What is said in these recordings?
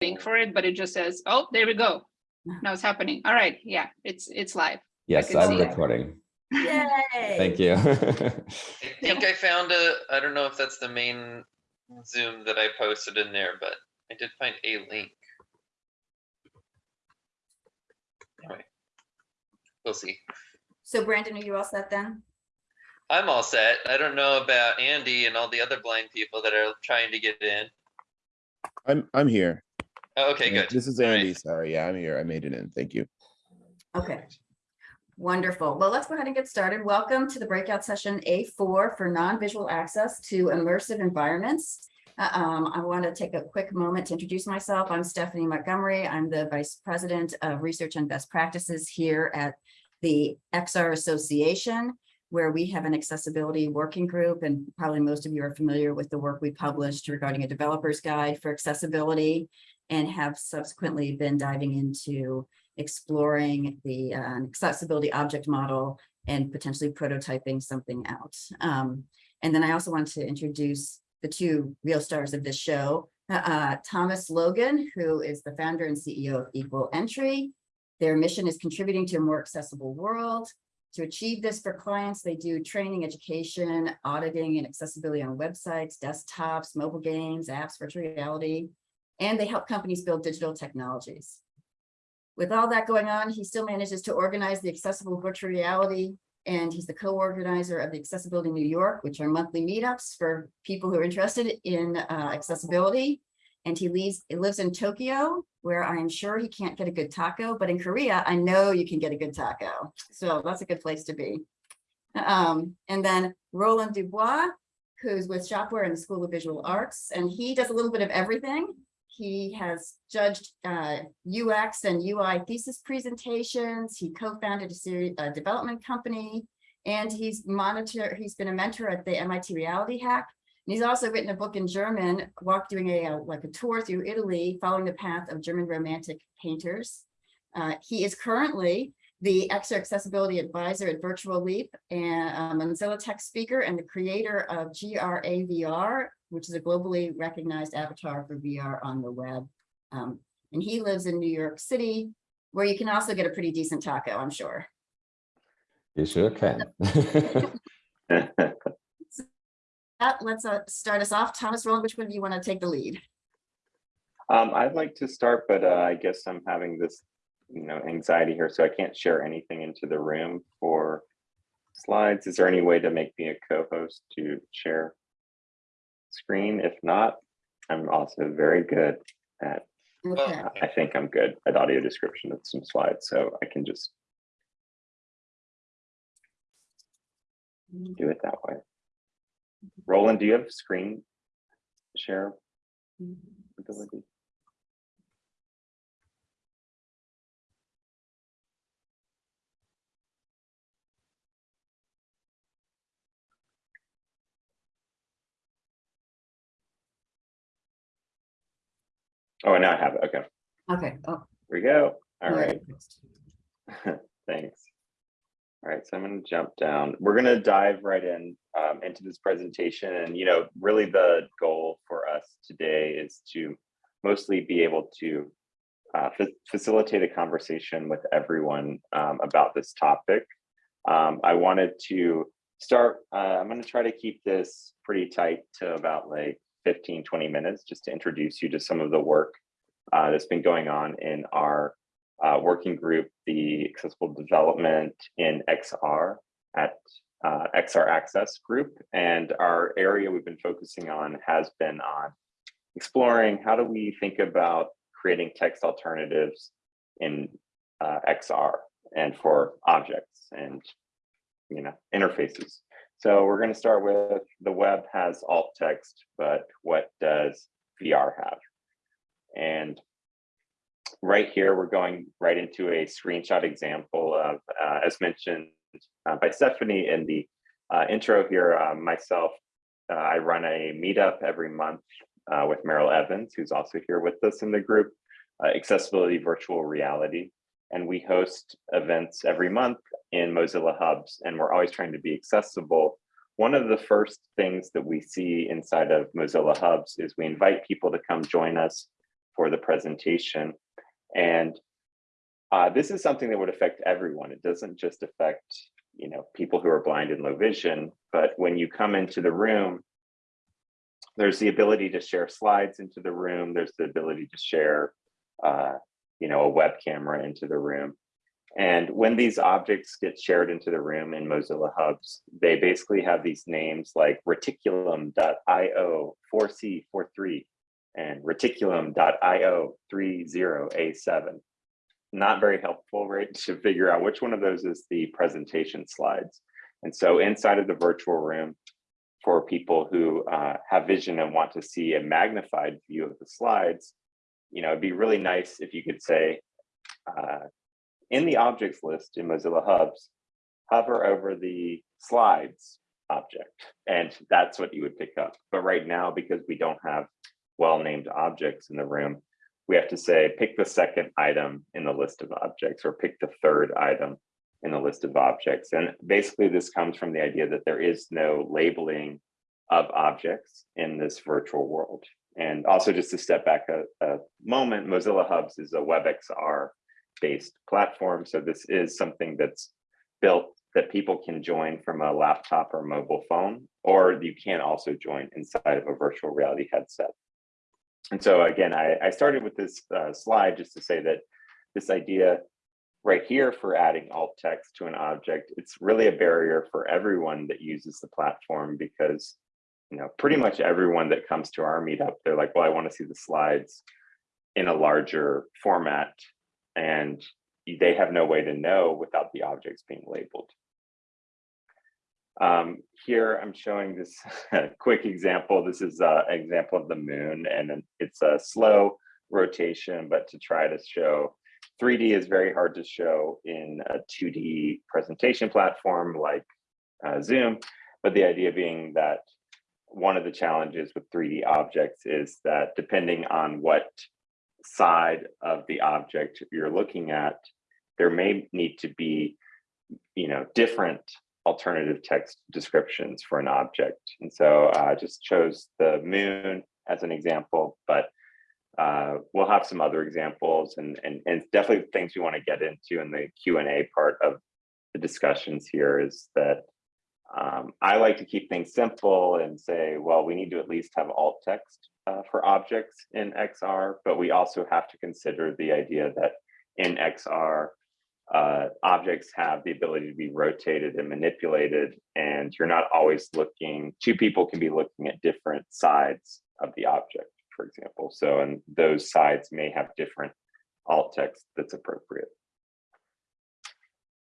link for it, but it just says, oh, there we go. Now it's happening. All right, yeah, it's, it's live. Yes, I'm see it. recording. Yay. Thank you. I think I found a, I don't know if that's the main Zoom that I posted in there, but I did find a link. Anyway, we'll see. So Brandon, are you all set then? I'm all set. I don't know about Andy and all the other blind people that are trying to get in. I'm I'm here. Oh, Okay, good. This is All right. Andy. Sorry. Yeah, I'm here. I made it in. Thank you. Okay. Wonderful. Well, let's go ahead and get started. Welcome to the breakout session A4 for non-visual access to immersive environments. Uh, um, I want to take a quick moment to introduce myself. I'm Stephanie Montgomery. I'm the Vice President of Research and Best Practices here at the XR Association, where we have an accessibility working group, and probably most of you are familiar with the work we published regarding a developer's guide for accessibility and have subsequently been diving into exploring the uh, accessibility object model and potentially prototyping something out. Um, and then I also want to introduce the two real stars of this show, uh, Thomas Logan, who is the founder and CEO of Equal Entry. Their mission is contributing to a more accessible world. To achieve this for clients, they do training, education, auditing, and accessibility on websites, desktops, mobile games, apps, virtual reality, and they help companies build digital technologies. With all that going on, he still manages to organize the accessible virtual reality. And he's the co-organizer of the Accessibility New York, which are monthly meetups for people who are interested in uh, accessibility. And he lives, he lives in Tokyo, where I am sure he can't get a good taco, but in Korea, I know you can get a good taco. So that's a good place to be. Um, and then Roland Dubois, who's with Shopware in the School of Visual Arts, and he does a little bit of everything. He has judged uh, UX and UI thesis presentations. He co-founded a series, a development company, and he's monitor. He's been a mentor at the MIT Reality Hack. And he's also written a book in German, walk doing a uh, like a tour through Italy, following the path of German Romantic painters. Uh, he is currently the XR Accessibility Advisor at Virtual Leap and a Mozilla Tech speaker and the creator of GRAVR, which is a globally recognized avatar for VR on the web. Um, and he lives in New York City, where you can also get a pretty decent taco, I'm sure. You sure can. Uh, let's uh, start us off. Thomas Roland, which one do you want to take the lead? Um, I'd like to start, but uh, I guess I'm having this, you know, anxiety here, so I can't share anything into the room for slides. Is there any way to make me a co-host to share screen? If not, I'm also very good at, Okay, I think I'm good at audio description of some slides, so I can just do it that way. Roland, do you have screen share ability? Oh, now I have it. Okay, okay. Oh, here we go. All right, thanks. All right, so I'm going to jump down. We're going to dive right in um, into this presentation. And, you know, really the goal for us today is to mostly be able to uh, fa- facilitate a conversation with everyone um, about this topic. Um, I wanted to start, uh, I'm going to try to keep this pretty tight to about like 15, 20 minutes just to introduce you to some of the work uh, that's been going on in our uh, working group, the accessible development in XR at uh, XR Access Group. And our area we've been focusing on has been on exploring how do we think about creating text alternatives in uh, XR and for objects and you know interfaces. So we're going to start with the web has alt text, but what does VR have? And right here, we're going right into a screenshot example of, uh, as mentioned uh, by Stephanie in the uh, intro here, uh, myself, uh, I run a meetup every month uh, with Meryl Evans, who's also here with us in the group, Accessibility Virtual Reality. And we host events every month in Mozilla Hubs, and we're always trying to be accessible. One of the first things that we see inside of Mozilla Hubs is we invite people to come join us for the presentation. And uh, this is something that would affect everyone. It doesn't just affect, you know, people who are blind and low vision, but when you come into the room, there's the ability to share slides into the room. There's the ability to share, uh, you know, a web camera into the room. And when these objects get shared into the room in Mozilla Hubs, they basically have these names like reticulum.io 4C43 and reticulum.io 30A7. Not very helpful, right, to figure out which one of those is the presentation slides. And so inside of the virtual room, for people who uh, have vision and want to see a magnified view of the slides, you know, it'd be really nice if you could say, uh, in the objects list in Mozilla Hubs, hover over the slides object, and that's what you would pick up. But right now, because we don't have well-named objects in the room, we have to say, pick the second item in the list of objects or pick the third item in the list of objects. And basically this comes from the idea that there is no labeling of objects in this virtual world. And also just to step back a, a moment, Mozilla Hubs is a WebXR based platform. So this is something that's built that people can join from a laptop or mobile phone, or you can also join inside of a virtual reality headset. And so again, I, I started with this uh, slide just to say that this idea right here for adding alt text to an object, it's really a barrier for everyone that uses the platform because you know, pretty much everyone that comes to our meetup, they're like, well, I want to see the slides in a larger format and they have no way to know without the objects being labeled. Um, here I'm showing this quick example. This is uh, an example of the moon and it's a slow rotation, but to try to show 3D is very hard to show in a 2D presentation platform like uh, Zoom, but the idea being that one of the challenges with 3D objects is that depending on what side of the object you're looking at, there may need to be, you know, different alternative text descriptions for an object. And so I uh, just chose the moon as an example, but uh, we'll have some other examples and, and, and definitely things we want to get into in the Q&A part of the discussions here is that um, I like to keep things simple and say, well, we need to at least have alt text uh, for objects in XR, but we also have to consider the idea that in XR, uh, objects have the ability to be rotated and manipulated, and you're not always looking, two people can be looking at different sides of the object, for example. So, and those sides may have different alt text that's appropriate.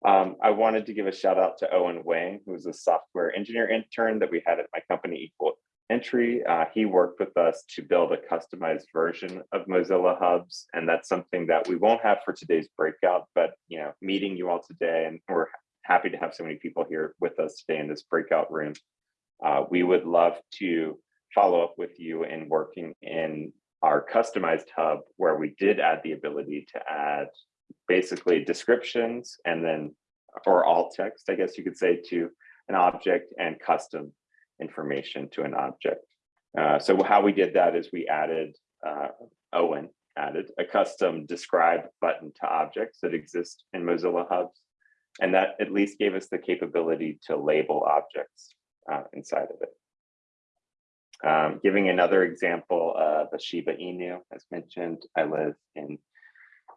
Um, I wanted to give a shout out to Owen Wang, who's a software engineer intern that we had at my company Equal Entry. Uh, he worked with us to build a customized version of Mozilla Hubs, and that's something that we won't have for today's breakout, but you know, meeting you all today, and we're happy to have so many people here with us today in this breakout room. Uh, we would love to follow up with you in working in our customized hub where we did add the ability to add basically descriptions and then or alt text, I guess you could say, to an object and custom information to an object. Uh, so how we did that is we added, uh, Owen added a custom describe button to objects that exist in Mozilla Hubs. And that at least gave us the capability to label objects uh, inside of it. Um, giving another example of a Shiba Inu, as mentioned, I live in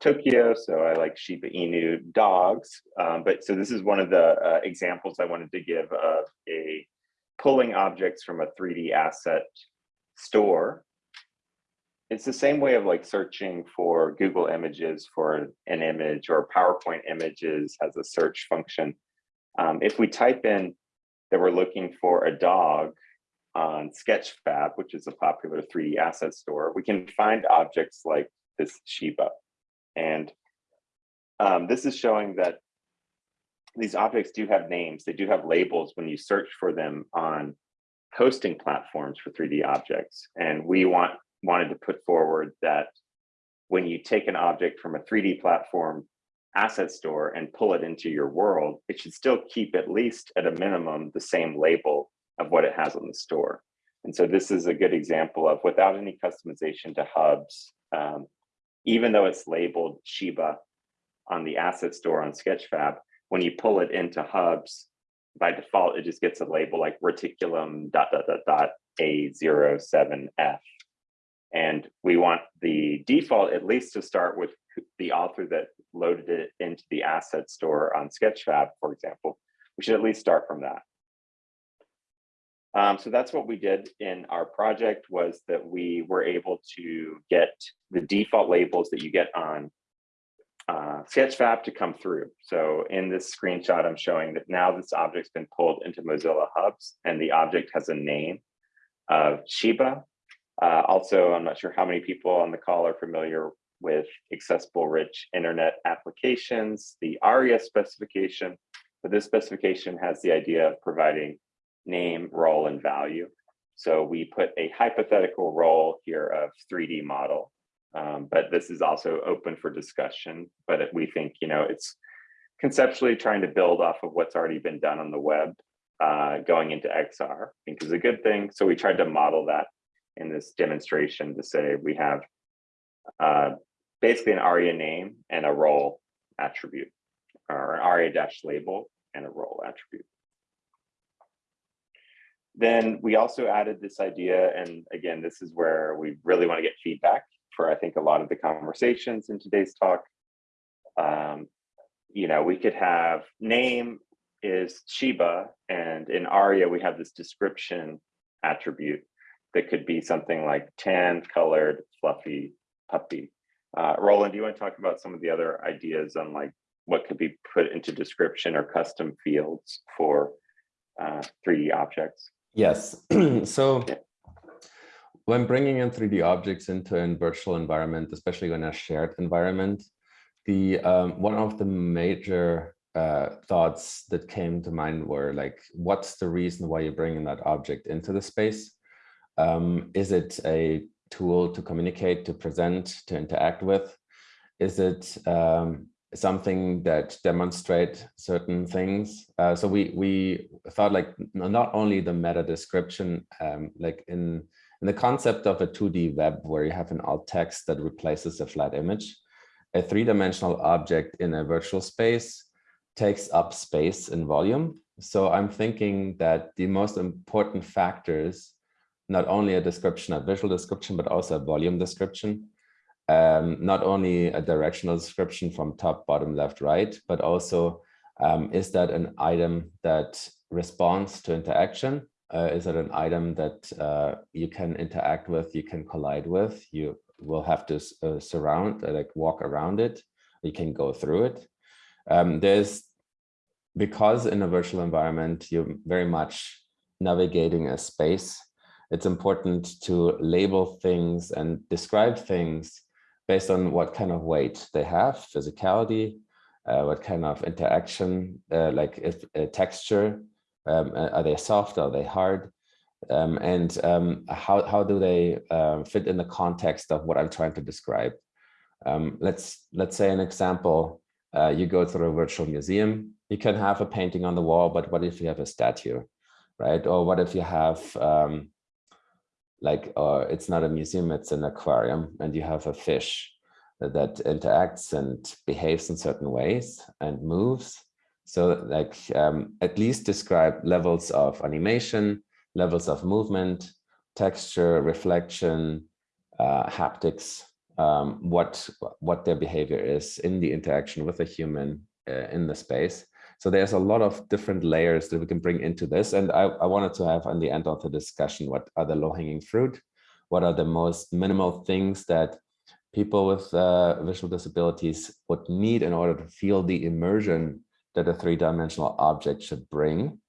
Tokyo, so I like Shiba Inu dogs. Um, but so this is one of the uh, examples I wanted to give of a pulling objects from a 3D asset store. It's the same way of like searching for Google images for an image or PowerPoint images has a search function. Um, if we type in that we're looking for a dog on Sketchfab, which is a popular 3D asset store, we can find objects like this Shiba. And um, this is showing that these objects do have names. They do have labels when you search for them on hosting platforms for 3D objects. And we want wanted to put forward that when you take an object from a 3D platform asset store and pull it into your world, it should still keep at least at a minimum the same label of what it has on the store. And so this is a good example of without any customization to hubs, um, even though it's labeled Shiba on the asset store on Sketchfab, when you pull it into hubs, by default, it just gets a label like reticulum dot dot dot dot A07F. And we want the default at least to start with the author that loaded it into the asset store on Sketchfab, for example. We should at least start from that. Um, so that's what we did in our project was that we were able to get the default labels that you get on uh, Sketchfab to come through. So in this screenshot, I'm showing that now this object's been pulled into Mozilla Hubs and the object has a name of Shiba. Uh, also, I'm not sure how many people on the call are familiar with accessible rich internet applications, the ARIA specification, but this specification has the idea of providing name, role, and value. So we put a hypothetical role here of 3D model, um, but this is also open for discussion. But we think, you know, it's conceptually trying to build off of what's already been done on the web, uh, going into XR, I think is a good thing. So we tried to model that in this demonstration to say we have uh, basically an ARIA name and a role attribute, or an ARIA dash label and a role attribute. Then we also added this idea, and again, this is where we really want to get feedback for I think a lot of the conversations in today's talk. Um, you know, we could have name is Shiba, and in ARIA we have this description attribute that could be something like tan, colored, fluffy, puppy. Uh, Roland, do you want to talk about some of the other ideas on like what could be put into description or custom fields for uh, 3D objects? Yes. so when bringing in 3D objects into a virtual environment, especially in a shared environment, the um, one of the major uh, thoughts that came to mind were like, what's the reason why you're bringing that object into the space? Um, is it a tool to communicate, to present, to interact with? Is it um, something that demonstrate certain things? Uh, so we we thought like not only the meta description, um, like in in the concept of a 2D web where you have an alt text that replaces a flat image, a three-dimensional object in a virtual space takes up space and volume. So I'm thinking that the most important factors not only a description, a visual description, but also a volume description. Um, not only a directional description from top, bottom, left, right, but also um, is that an item that responds to interaction? Uh, is it an item that uh, you can interact with, you can collide with, you will have to uh, surround, like walk around it, you can go through it. Um, there's, because in a virtual environment, you're very much navigating a space it's important to label things and describe things based on what kind of weight they have, physicality, uh, what kind of interaction, uh, like if uh, texture, um, are they soft, are they hard, um, and um, how, how do they uh, fit in the context of what I'm trying to describe. Um, let's, let's say an example, uh, you go through a virtual museum, you can have a painting on the wall, but what if you have a statue, right? Or what if you have um, like uh, it's not a museum, it's an aquarium, and you have a fish that interacts and behaves in certain ways and moves. So like um, at least describe levels of animation, levels of movement, texture, reflection, uh, haptics, um, what, what their behavior is in the interaction with a human uh, in the space. So there's a lot of different layers that we can bring into this. And I, I wanted to have on the end of the discussion, what are the low hanging fruit? What are the most minimal things that people with uh, visual disabilities would need in order to feel the immersion that a three-dimensional object should bring?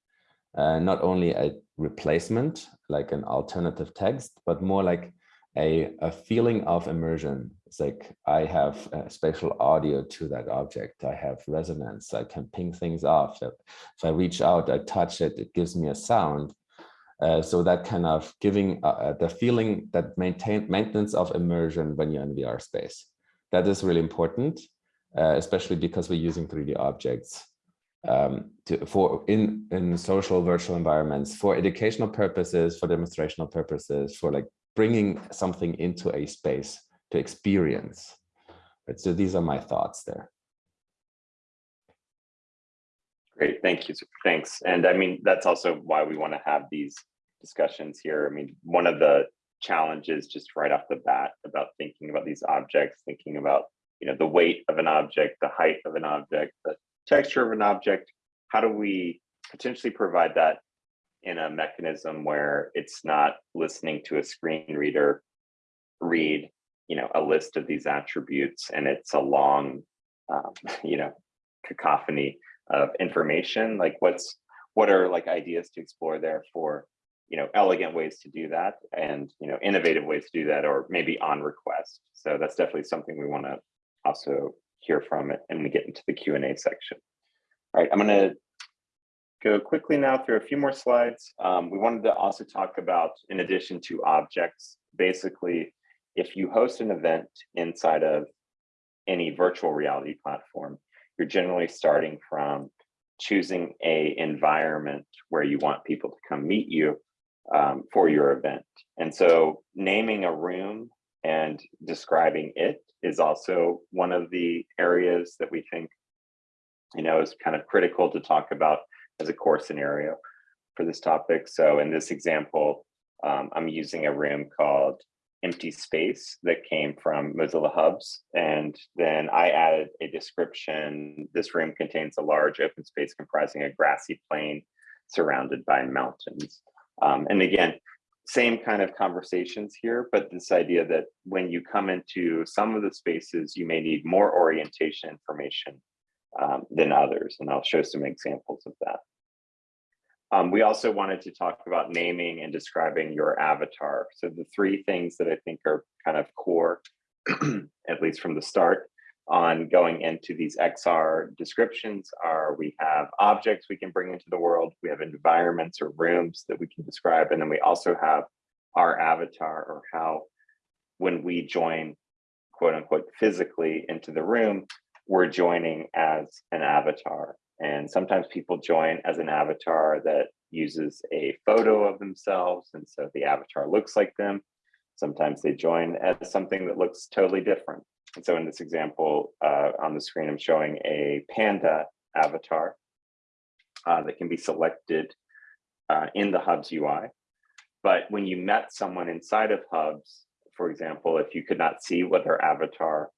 Uh, not only a replacement, like an alternative text, but more like a, a feeling of immersion. It's like I have spatial audio to that object. I have resonance. I can ping things off. If I reach out, I touch it, it gives me a sound. Uh, so that kind of giving uh, the feeling that maintain maintenance of immersion when you're in VR space. That is really important, uh, especially because we're using 3D objects um, to, for in, in social virtual environments for educational purposes, for demonstrational purposes, for like bringing something into a space to experience. Right, so these are my thoughts there. Great, thank you, thanks. And I mean, that's also why we want to have these discussions here. I mean, one of the challenges just right off the bat about thinking about these objects, thinking about, you know, the weight of an object, the height of an object, the texture of an object. How do we potentially provide that in a mechanism where it's not listening to a screen reader read, you know, a list of these attributes and it's a long, um, you know, cacophony of information like what's what are like ideas to explore there for you know elegant ways to do that and you know innovative ways to do that or maybe on request. So that's definitely something we want to also hear from it and we get into the Q and A section. All right i'm going to go quickly now through a few more slides. Um, we wanted to also talk about in addition to objects basically if you host an event inside of any virtual reality platform you're generally starting from choosing a environment where you want people to come meet you um, for your event. And so naming a room and describing it is also one of the areas that we think, you know, is kind of critical to talk about as a core scenario for this topic. So in this example, um, I'm using a room called empty space that came from Mozilla Hubs. And then I added a description. This room contains a large open space comprising a grassy plain surrounded by mountains. Um, and again, same kind of conversations here, but this idea that when you come into some of the spaces, you may need more orientation information um, than others. And I'll show some examples of that. Um, we also wanted to talk about naming and describing your avatar. So the three things that I think are kind of core, at least from the start, on going into these XR descriptions are we have objects we can bring into the world, we have environments or rooms that we can describe, and then we also have our avatar or how when we join quote unquote physically into the room, we're joining as an avatar. And sometimes people join as an avatar that uses a photo of themselves. And so the avatar looks like them. Sometimes they join as something that looks totally different. And so in this example uh, on the screen, I'm showing a panda avatar uh, that can be selected uh, in the Hubs UI. But when you met someone inside of Hubs, for example, if you could not see what their avatar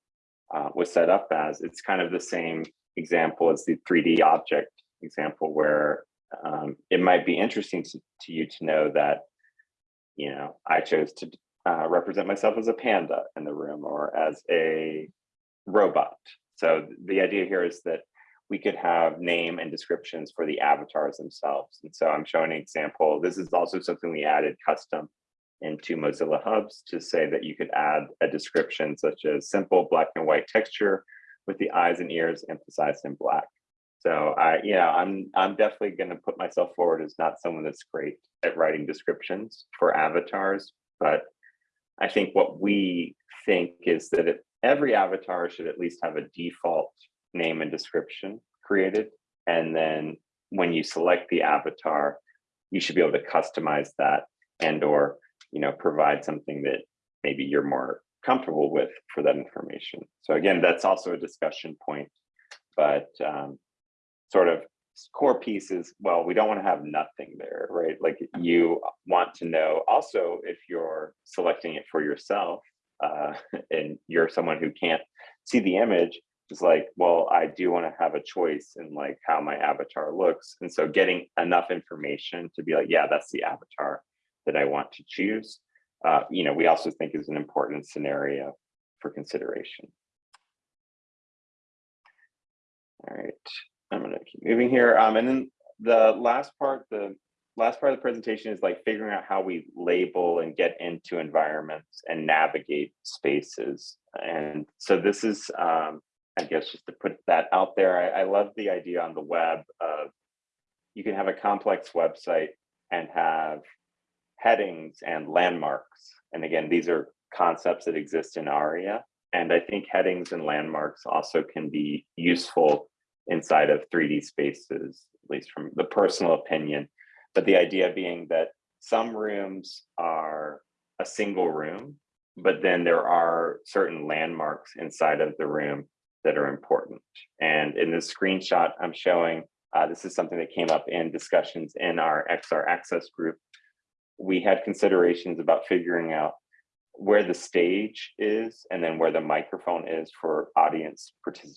uh, was set up as, it's kind of the same example as the 3D object example where um, it might be interesting to, to, you to know that, you know, I chose to uh, represent myself as a panda in the room or as a robot. So the idea here is that we could have name and descriptions for the avatars themselves. And so I'm showing an example. This is also something we added custom into Mozilla Hubs to say that you could add a description such as simple black and white texture with the eyes and ears emphasized in black. So I, yeah, I'm I'm definitely going to put myself forward as not someone that's great at writing descriptions for avatars, but I think what we think is that if every avatar should at least have a default name and description created, and then when you select the avatar, you should be able to customize that and or you know provide something that maybe you're more comfortable with for that information. So again, that's also a discussion point, but um, sort of core piece is, well, we don't want to have nothing there, right? Like you want to know also if you're selecting it for yourself uh, and you're someone who can't see the image, it's like, well, I do want to have a choice in like how my avatar looks. And so getting enough information to be like, yeah, that's the avatar that I want to choose uh, you know, we also think is an important scenario for consideration. All right, I'm gonna keep moving here. Um, and then the last part, the last part of the presentation is like figuring out how we label and get into environments and navigate spaces. And so this is, um, I guess, just to put that out there, I, I love the idea on the web of you can have a complex website and have headings and landmarks. And again, these are concepts that exist in ARIA. And I think headings and landmarks also can be useful inside of 3D spaces, at least from the personal opinion. But the idea being that some rooms are a single room but then there are certain landmarks inside of the room that are important. And in this screenshot I'm showing, uh, this is something that came up in discussions in our XR Access group. We had considerations about figuring out where the stage is and then where the microphone is for audience particip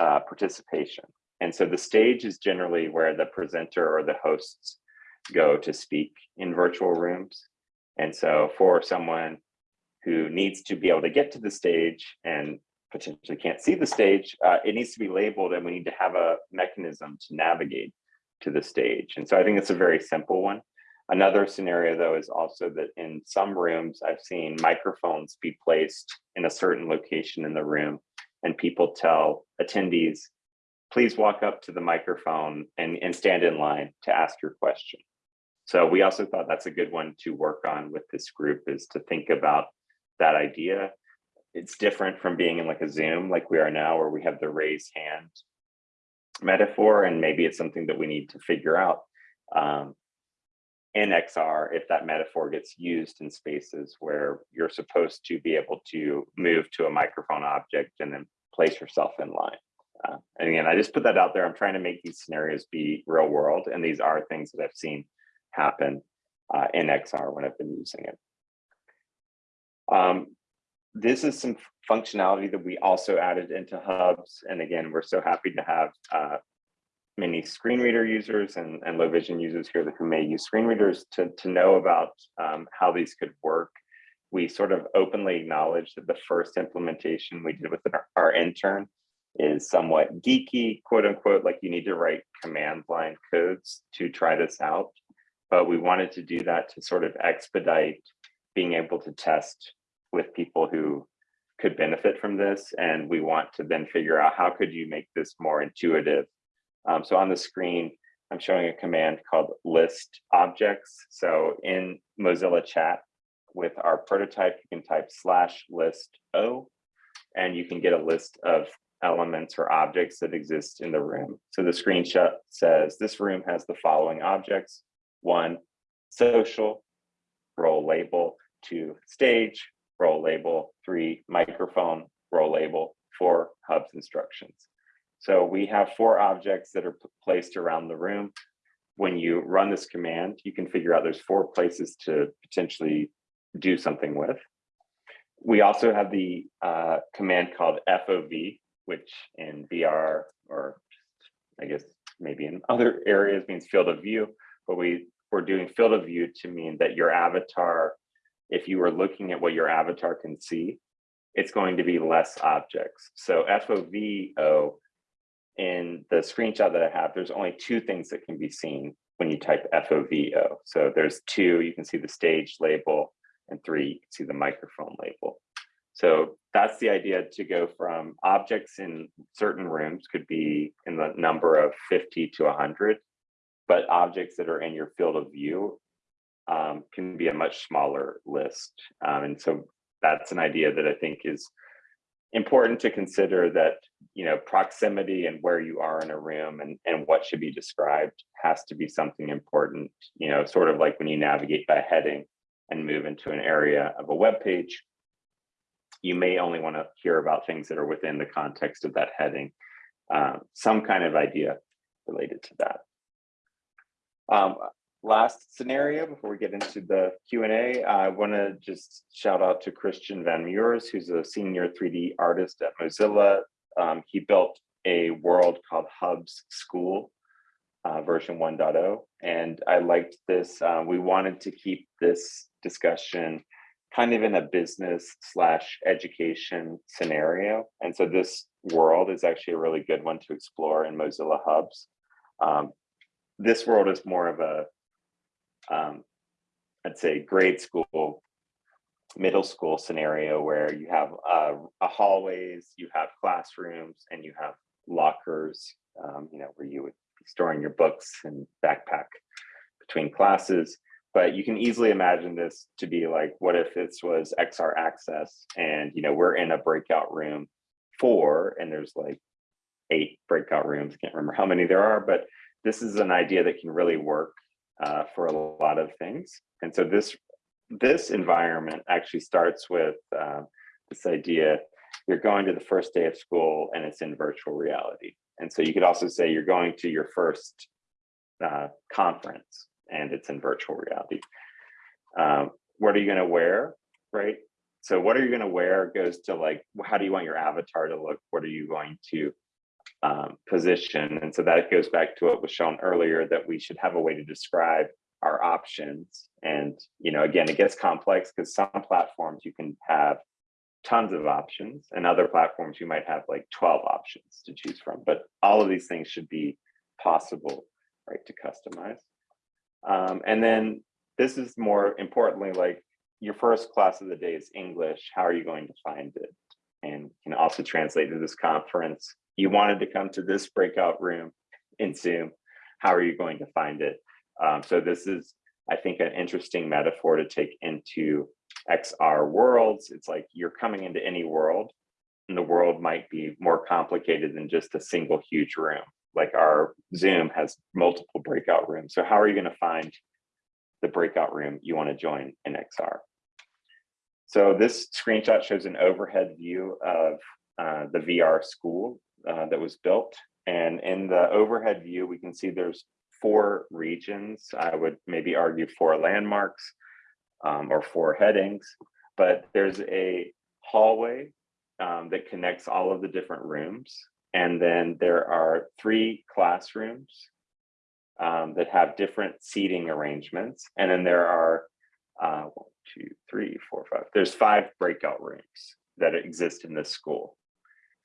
uh, participation. And so the stage is generally where the presenter or the hosts go to speak in virtual rooms. And so for someone who needs to be able to get to the stage and potentially can't see the stage, uh, it needs to be labeled and we need to have a mechanism to navigate to the stage. And so I think it's a very simple one. Another scenario though is also that in some rooms I've seen microphones be placed in a certain location in the room and people tell attendees, please walk up to the microphone and, and stand in line to ask your question. So we also thought that's a good one to work on with this group is to think about that idea. It's different from being in like a Zoom like we are now where we have the raised hand metaphor and maybe it's something that we need to figure out um, in XR if that metaphor gets used in spaces where you're supposed to be able to move to a microphone object and then place yourself in line. Uh, and again, I just put that out there. I'm trying to make these scenarios be real world and these are things that I've seen happen uh, in XR when I've been using it. Um, this is some functionality that we also added into hubs. And again, we're so happy to have uh, many screen reader users and, and low vision users here who may use screen readers to, to know about um, how these could work. We sort of openly acknowledge that the first implementation we did with our, our intern is somewhat geeky, quote unquote, like you need to write command line codes to try this out. But we wanted to do that to sort of expedite being able to test with people who could benefit from this. And we want to then figure out how could you make this more intuitive. Um, so on the screen, I'm showing a command called list objects. So in Mozilla chat with our prototype, you can type slash list O, and you can get a list of elements or objects that exist in the room. So the screenshot says this room has the following objects. One, social, role label, two, stage, role label, three, microphone, role label, four, hubs instructions. So we have four objects that are placed around the room. When you run this command, you can figure out there's four places to potentially do something with. We also have the uh, command called FOV, which in VR or I guess maybe in other areas means field of view, but we we're doing field of view to mean that your avatar, if you were looking at what your avatar can see, it's going to be less objects. So FOVO in the screenshot that I have, there's only two things that can be seen when you type FOVO. So there's two, you can see the stage label, and three, you can see the microphone label. So that's the idea to go from objects in certain rooms could be in the number of 50 to 100, but objects that are in your field of view um, can be a much smaller list. Um, and so that's an idea that I think is important to consider that, you know, proximity and where you are in a room and, and what should be described has to be something important, you know, sort of like when you navigate by heading and move into an area of a web page, you may only want to hear about things that are within the context of that heading, um, some kind of idea related to that. Um, last scenario before we get into the Q&A, I want to just shout out to Christian Van Meurs, who's a senior 3D artist at Mozilla. Um, he built a world called Hubs School uh, version 1.0. And I liked this. Uh, we wanted to keep this discussion kind of in a business slash education scenario. And so this world is actually a really good one to explore in Mozilla Hubs. Um, this world is more of a, um, I'd say grade school, middle school scenario where you have uh, a hallways, you have classrooms, and you have lockers, um, you know, where you would be storing your books and backpack between classes but you can easily imagine this to be like, what if this was XR access and, you know, we're in a breakout room four and there's like eight breakout rooms. Can't remember how many there are, but this is an idea that can really work uh, for a lot of things. And so this this environment actually starts with uh, this idea, you're going to the first day of school and it's in virtual reality. And so you could also say you're going to your first uh, conference and it's in virtual reality. Um, what are you gonna wear, right? So what are you gonna wear goes to like, how do you want your avatar to look? What are you going to um, position? And so that goes back to what was shown earlier, that we should have a way to describe our options. And, you know, again, it gets complex because some platforms you can have tons of options and other platforms you might have like 12 options to choose from, but all of these things should be possible, right, to customize. Um, and then this is more importantly, like your first class of the day is English. How are you going to find it? And can also translate to this conference. You wanted to come to this breakout room in Zoom. How are you going to find it? Um, so this is, I think, an interesting metaphor to take into XR worlds. It's like you're coming into any world and the world might be more complicated than just a single huge room. Like our Zoom has multiple breakout rooms. So how are you going to find the breakout room you want to join in XR? So this screenshot shows an overhead view of uh, the VR school uh, that was built. And in the overhead view, we can see there's four regions. I would maybe argue four landmarks um, or four headings, but there's a hallway um, that connects all of the different rooms. And then there are three classrooms um, that have different seating arrangements. And then there are uh, one, two, three, four, five. There's five breakout rooms that exist in this school.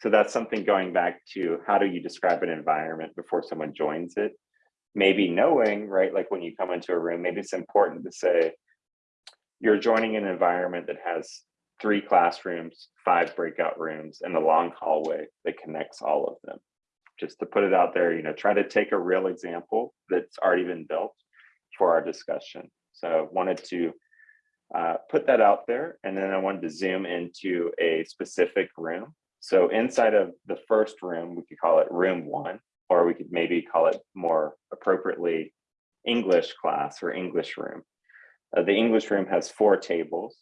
So that's something going back to how do you describe an environment before someone joins it? Maybe knowing, right, like when you come into a room, maybe it's important to say, you're joining an environment that has three classrooms, five breakout rooms, and a long hallway that connects all of them. Just to put it out there, you know, try to take a real example that's already been built for our discussion. So I wanted to uh, put that out there, and then I wanted to zoom into a specific room. So inside of the first room, we could call it room one, or we could maybe call it more appropriately English class or English room. Uh, the English room has four tables.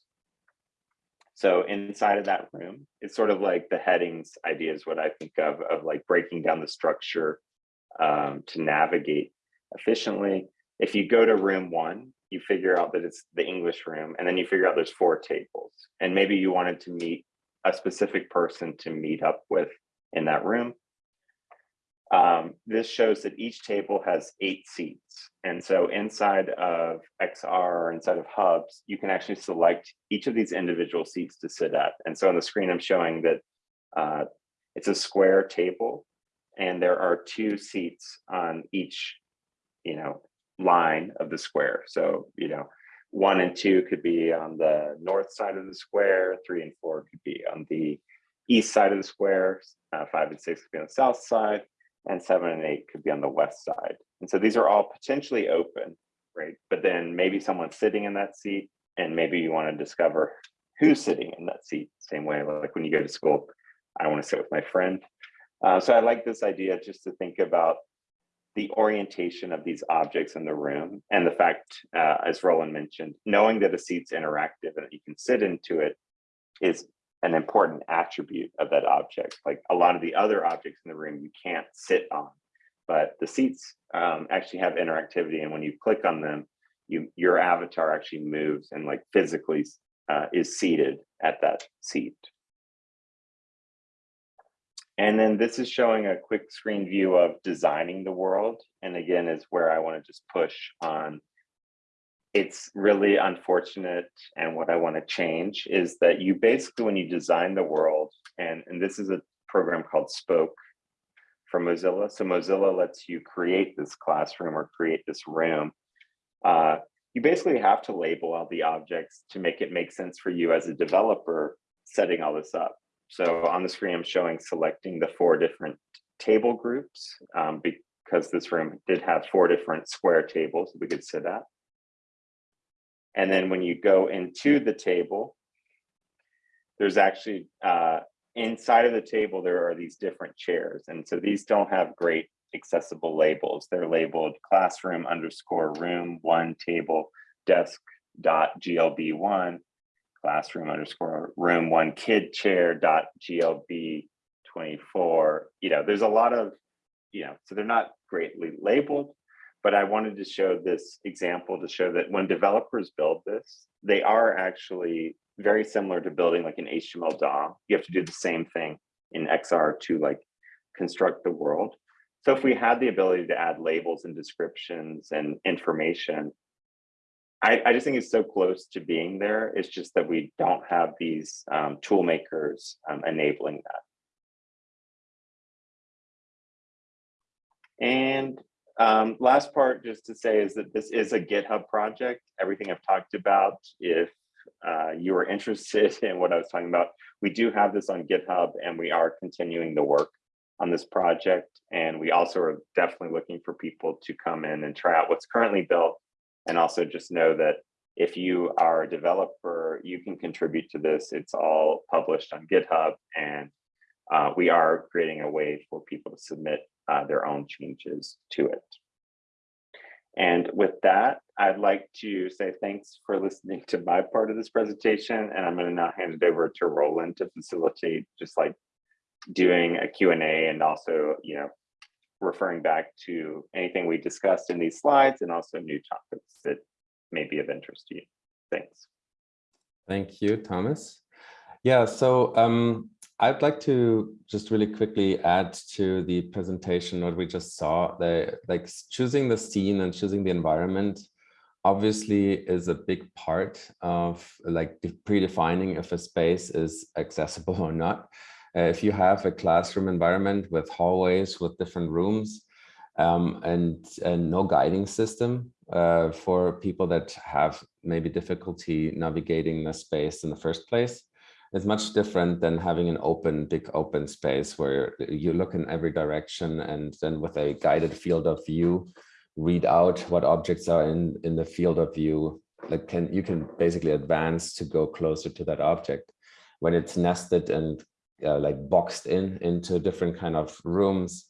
So inside of that room, it's sort of like the headings idea is what I think of, of like breaking down the structure um, to navigate efficiently. If you go to room one, you figure out that it's the English room, and then you figure out there's four tables. And maybe you wanted to meet a specific person to meet up with in that room. Um, this shows that each table has eight seats. And so inside of XR, or inside of hubs, you can actually select each of these individual seats to sit at. And so on the screen, I'm showing that uh, it's a square table and there are two seats on each, you know, line of the square. So, you know, one and two could be on the north side of the square, three and four could be on the east side of the square, uh, five and six could be on the south side, and seven and eight could be on the west side. And so these are all potentially open, right? But then maybe someone's sitting in that seat and maybe you want to discover who's sitting in that seat. Same way, like when you go to school, I want to sit with my friend. Uh, so I like this idea just to think about the orientation of these objects in the room and the fact, uh, as Roland mentioned, knowing that a seat's interactive and that you can sit into it is an important attribute of that object. Like a lot of the other objects in the room you can't sit on, but the seats um, actually have interactivity. And when you click on them, you your avatar actually moves and like physically uh, is seated at that seat. And then this is showing a quick screen view of designing the world. And again, is where I want to just push on it's really unfortunate and what I want to change is that you basically when you design the world and and this is a program called Spoke from Mozilla. So Mozilla lets you create this classroom or create this room. Uh, you basically have to label all the objects to make it make sense for you as a developer setting all this up. So on the screen, I'm showing selecting the four different table groups um, because this room did have four different square tables we could sit at. And then when you go into the table, there's actually uh, inside of the table, there are these different chairs. And so these don't have great accessible labels. They're labeled classroom underscore room, one table, desk, dot glb one, classroom underscore room one kid chair dot glb twenty-four. You know, there's a lot of, you know, so they're not greatly labeled, but I wanted to show this example to show that when developers build this, they are actually very similar to building like an HTML DOM. You have to do the same thing in XR to like construct the world. So if we had the ability to add labels and descriptions and information, I, I just think it's so close to being there. It's just that we don't have these um, tool makers um, enabling that. And um, last part just to say is that this is a GitHub project. Everything I've talked about, if uh, you are interested in what I was talking about, we do have this on GitHub and we are continuing the work on this project. And we also are definitely looking for people to come in and try out what's currently built. And also just know that if you are a developer, you can contribute to this. It's all published on GitHub and uh, we are creating a way for people to submit uh, their own changes to it. And with that, I'd like to say thanks for listening to my part of this presentation. And I'm going to now hand it over to Roland to facilitate just like doing a Q&A and also, you know, referring back to anything we discussed in these slides and also new topics that may be of interest to you. Thanks. Thank you, Thomas. Yeah, so um, I'd like to just really quickly add to the presentation what we just saw. Like choosing the scene and choosing the environment obviously is a big part of like predefining if a space is accessible or not. Uh, if you have a classroom environment with hallways with different rooms um, and, and no guiding system uh, for people that have maybe difficulty navigating the space in the first place, it's much different than having an open, big open space where you look in every direction and then with a guided field of view, read out what objects are in, in the field of view, like can you can basically advance to go closer to that object. When it's nested and uh, like boxed in into different kind of rooms,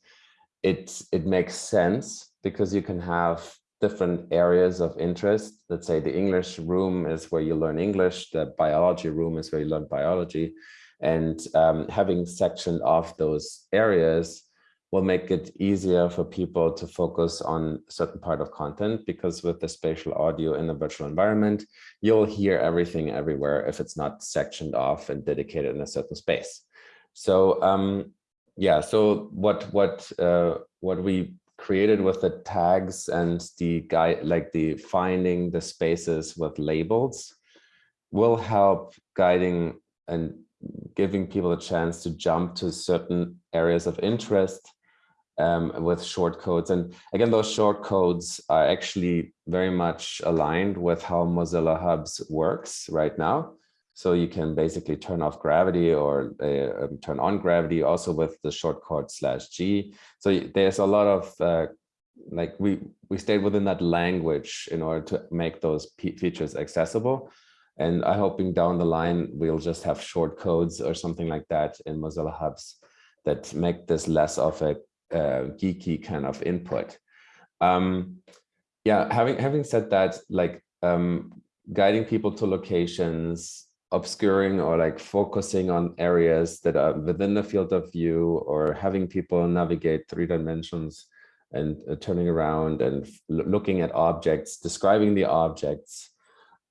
it, it makes sense because you can have different areas of interest. Let's say the English room is where you learn English, the biology room is where you learn biology. And um, having sectioned off those areas will make it easier for people to focus on a certain part of content because with the spatial audio in the virtual environment, you'll hear everything everywhere if it's not sectioned off and dedicated in a certain space. So um, yeah, so what what uh, what we created with the tags and the guide, like the finding the spaces with labels will help guiding and giving people a chance to jump to certain areas of interest um, with short codes. And again, those short codes are actually very much aligned with how Mozilla Hubs works right now. So you can basically turn off gravity or uh, um, turn on gravity also with the shortcut slash G. So there's a lot of uh, like we we stayed within that language in order to make those features accessible. And I hoping down the line we'll just have short codes or something like that in Mozilla Hubs that make this less of a uh, geeky kind of input. Um, yeah, having having said that, like um, guiding people to locations, obscuring or like focusing on areas that are within the field of view or having people navigate three dimensions and uh, turning around and looking at objects, describing the objects.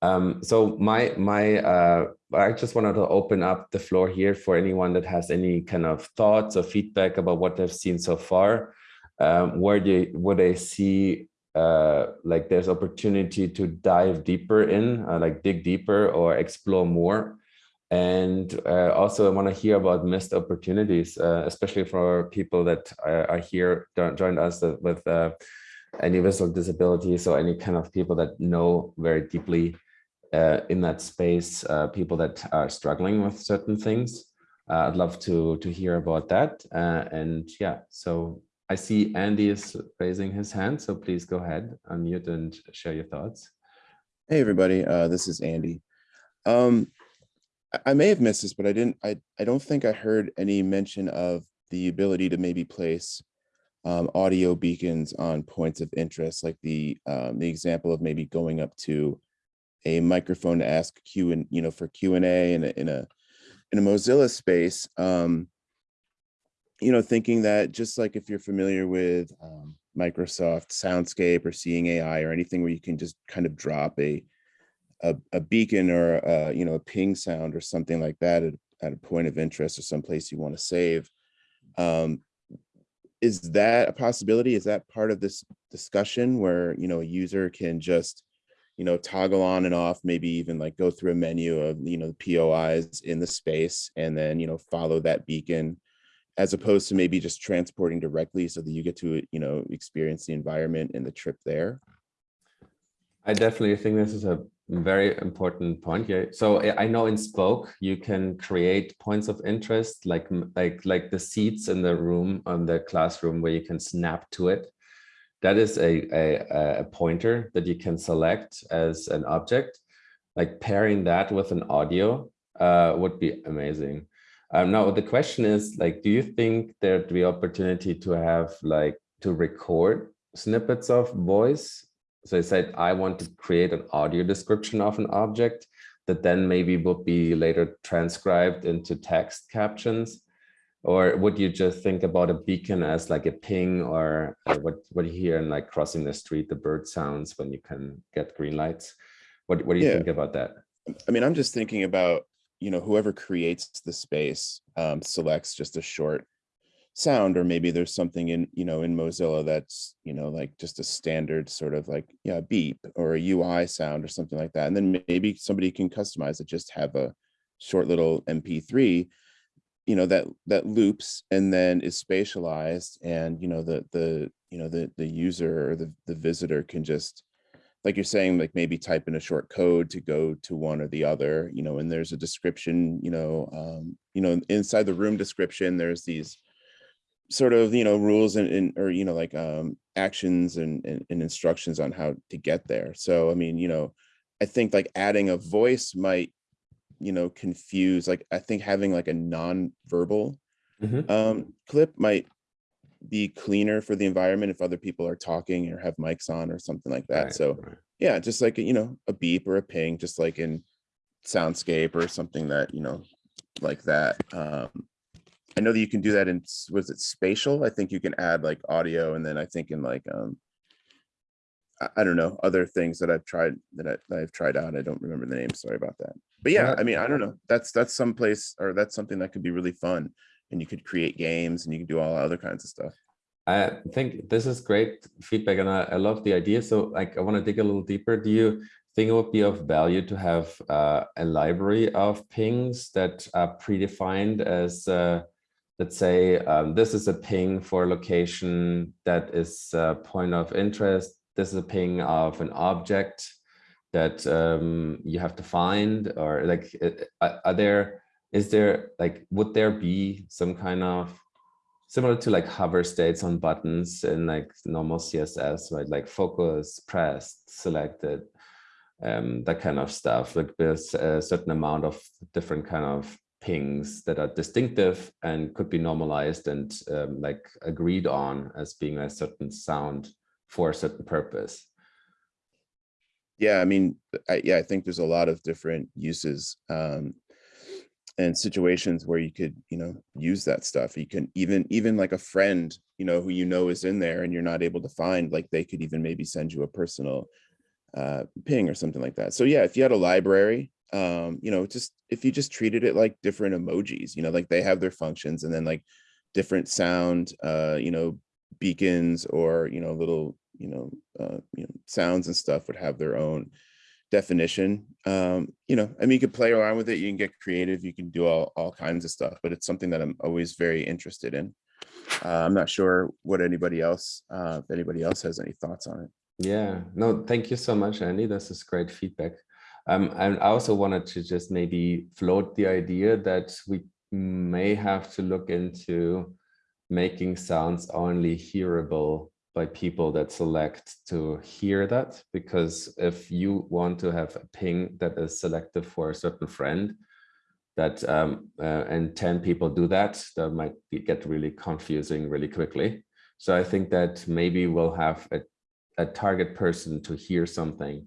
Um, so my my uh, I just wanted to open up the floor here for anyone that has any kind of thoughts or feedback about what they've seen so far. Um, where they would they see uh, like there's opportunity to dive deeper in, uh, like dig deeper or explore more. And uh, also I want to hear about missed opportunities, uh, especially for people that are, are here, joined us with uh, any visual disabilities or any kind of people that know very deeply uh, in that space, people that are struggling with certain things. I'd love to to hear about that. and yeah, so I see Andy is raising his hand, so please go ahead, unmute and share your thoughts. Hey, everybody, uh, this is Andy. Um, I, may have missed this, but I didn't, I, I don't think I heard any mention of the ability to maybe place um, audio beacons on points of interest, like the, um, the example of maybe going up to a microphone to ask Q and, you know, for Q and a, in a, in a Mozilla space, um, you know, thinking that just like if you're familiar with um, Microsoft Soundscape or Seeing AI or anything where you can just kind of drop a a, a beacon or uh, you know a ping sound or something like that at, at a point of interest or someplace you want to save. Um, is that a possibility? Is that part of this discussion where you know a user can just you know toggle on and off, maybe even like go through a menu of you know the POIs in the space and then you know follow that beacon as opposed to maybe just transporting directly so that you get to you know experience the environment and the trip there. I definitely think this is a very important point. Yeah. So I I know in Spoke you can create points of interest, like like like the seats in the room on the classroom where you can snap to it. That is a a, a pointer that you can select as an object. Like pairing that with an audio uh, would be amazing. Um, now the question is like, do you think there'd be opportunity to have like to record snippets of voice so I said, I want to create an audio description of an object that then maybe would be later transcribed into text captions. Or would you just think about a beacon as like a ping or uh, what, what you hear in like crossing the street, the bird sounds when you can get green lights? What, what do you Yeah. think about that? I mean, I'm just thinking about, you know, whoever creates the space um, selects just a short sound, or maybe there's something in, you know, in Mozilla that's, you know, like just a standard sort of like, yeah, beep or a UI sound or something like that. And then maybe somebody can customize it, just have a short little MP3, you know, that that loops and then is spatialized and, you know, the the, you know, the the user or the the visitor can just like you're saying, like maybe type in a short code to go to one or the other, you know, and there's a description, you know, um, you know, inside the room description, there's these sort of, you know, rules and, and or, you know, like um, actions and, and, and instructions on how to get there. So, I mean, you know, I think like adding a voice might, you know, confuse, like, I think having like a non-verbal Mhm. um, clip might be cleaner for the environment if other people are talking or have mics on or something like that. Right, So right. yeah, just like, you know, a beep or a ping, just like in soundscape or something that, you know, like that. Um, I know that you can do that in, was it spatial? I think you can add like audio and then I think in like, um, I, I don't know, other things that I've tried that, I, that I've tried out. I don't remember the name. Sorry about that. But yeah, I mean, I don't know. That's, that's someplace or that's something that could be really fun. And you could create games and you can do all other kinds of stuff. I think this is great feedback and I, I love the idea. So like, I want to dig a little deeper. Do you think it would be of value to have uh, a library of pings that are predefined as, uh, let's say, um, this is a ping for a location that is a point of interest. This is a ping of an object that um, you have to find or like, are are there, is there like, would there be some kind of similar to like hover states on buttons in like normal css right? Like focus pressed selected um that kind of stuff. Like there's a certain amount of different kind of pings that are distinctive and could be normalized and um, like agreed on as being a certain sound for a certain purpose. Yeah, I mean, I, yeah, I think there's a lot of different uses um, and situations where you could, you know, use that stuff. You can even, even like a friend, you know, who you know is in there and you're not able to find, like they could even maybe send you a personal uh, ping or something like that. So yeah, if you had a library, um, you know, just if you just treated it like different emojis, you know, like they have their functions and then like different sound, uh, you know, beacons or, you know, little, you know, uh, you know, sounds and stuff would have their own definition. Um, you know, I mean, you could play around with it, you can get creative, you can do all, all kinds of stuff, but it's something that I'm always very interested in. Uh, I'm not sure what anybody else, uh, if anybody else has any thoughts on it. Yeah, no, thank you so much, Andy. This is great feedback. Um, and I also wanted to just maybe float the idea that we may have to look into making sounds only hearable by people that select to hear that. Because if you want to have a ping that is selective for a certain friend, that um, uh, and 10 people do that, that might be, get really confusing really quickly. So I think that maybe we'll have a a target person to hear something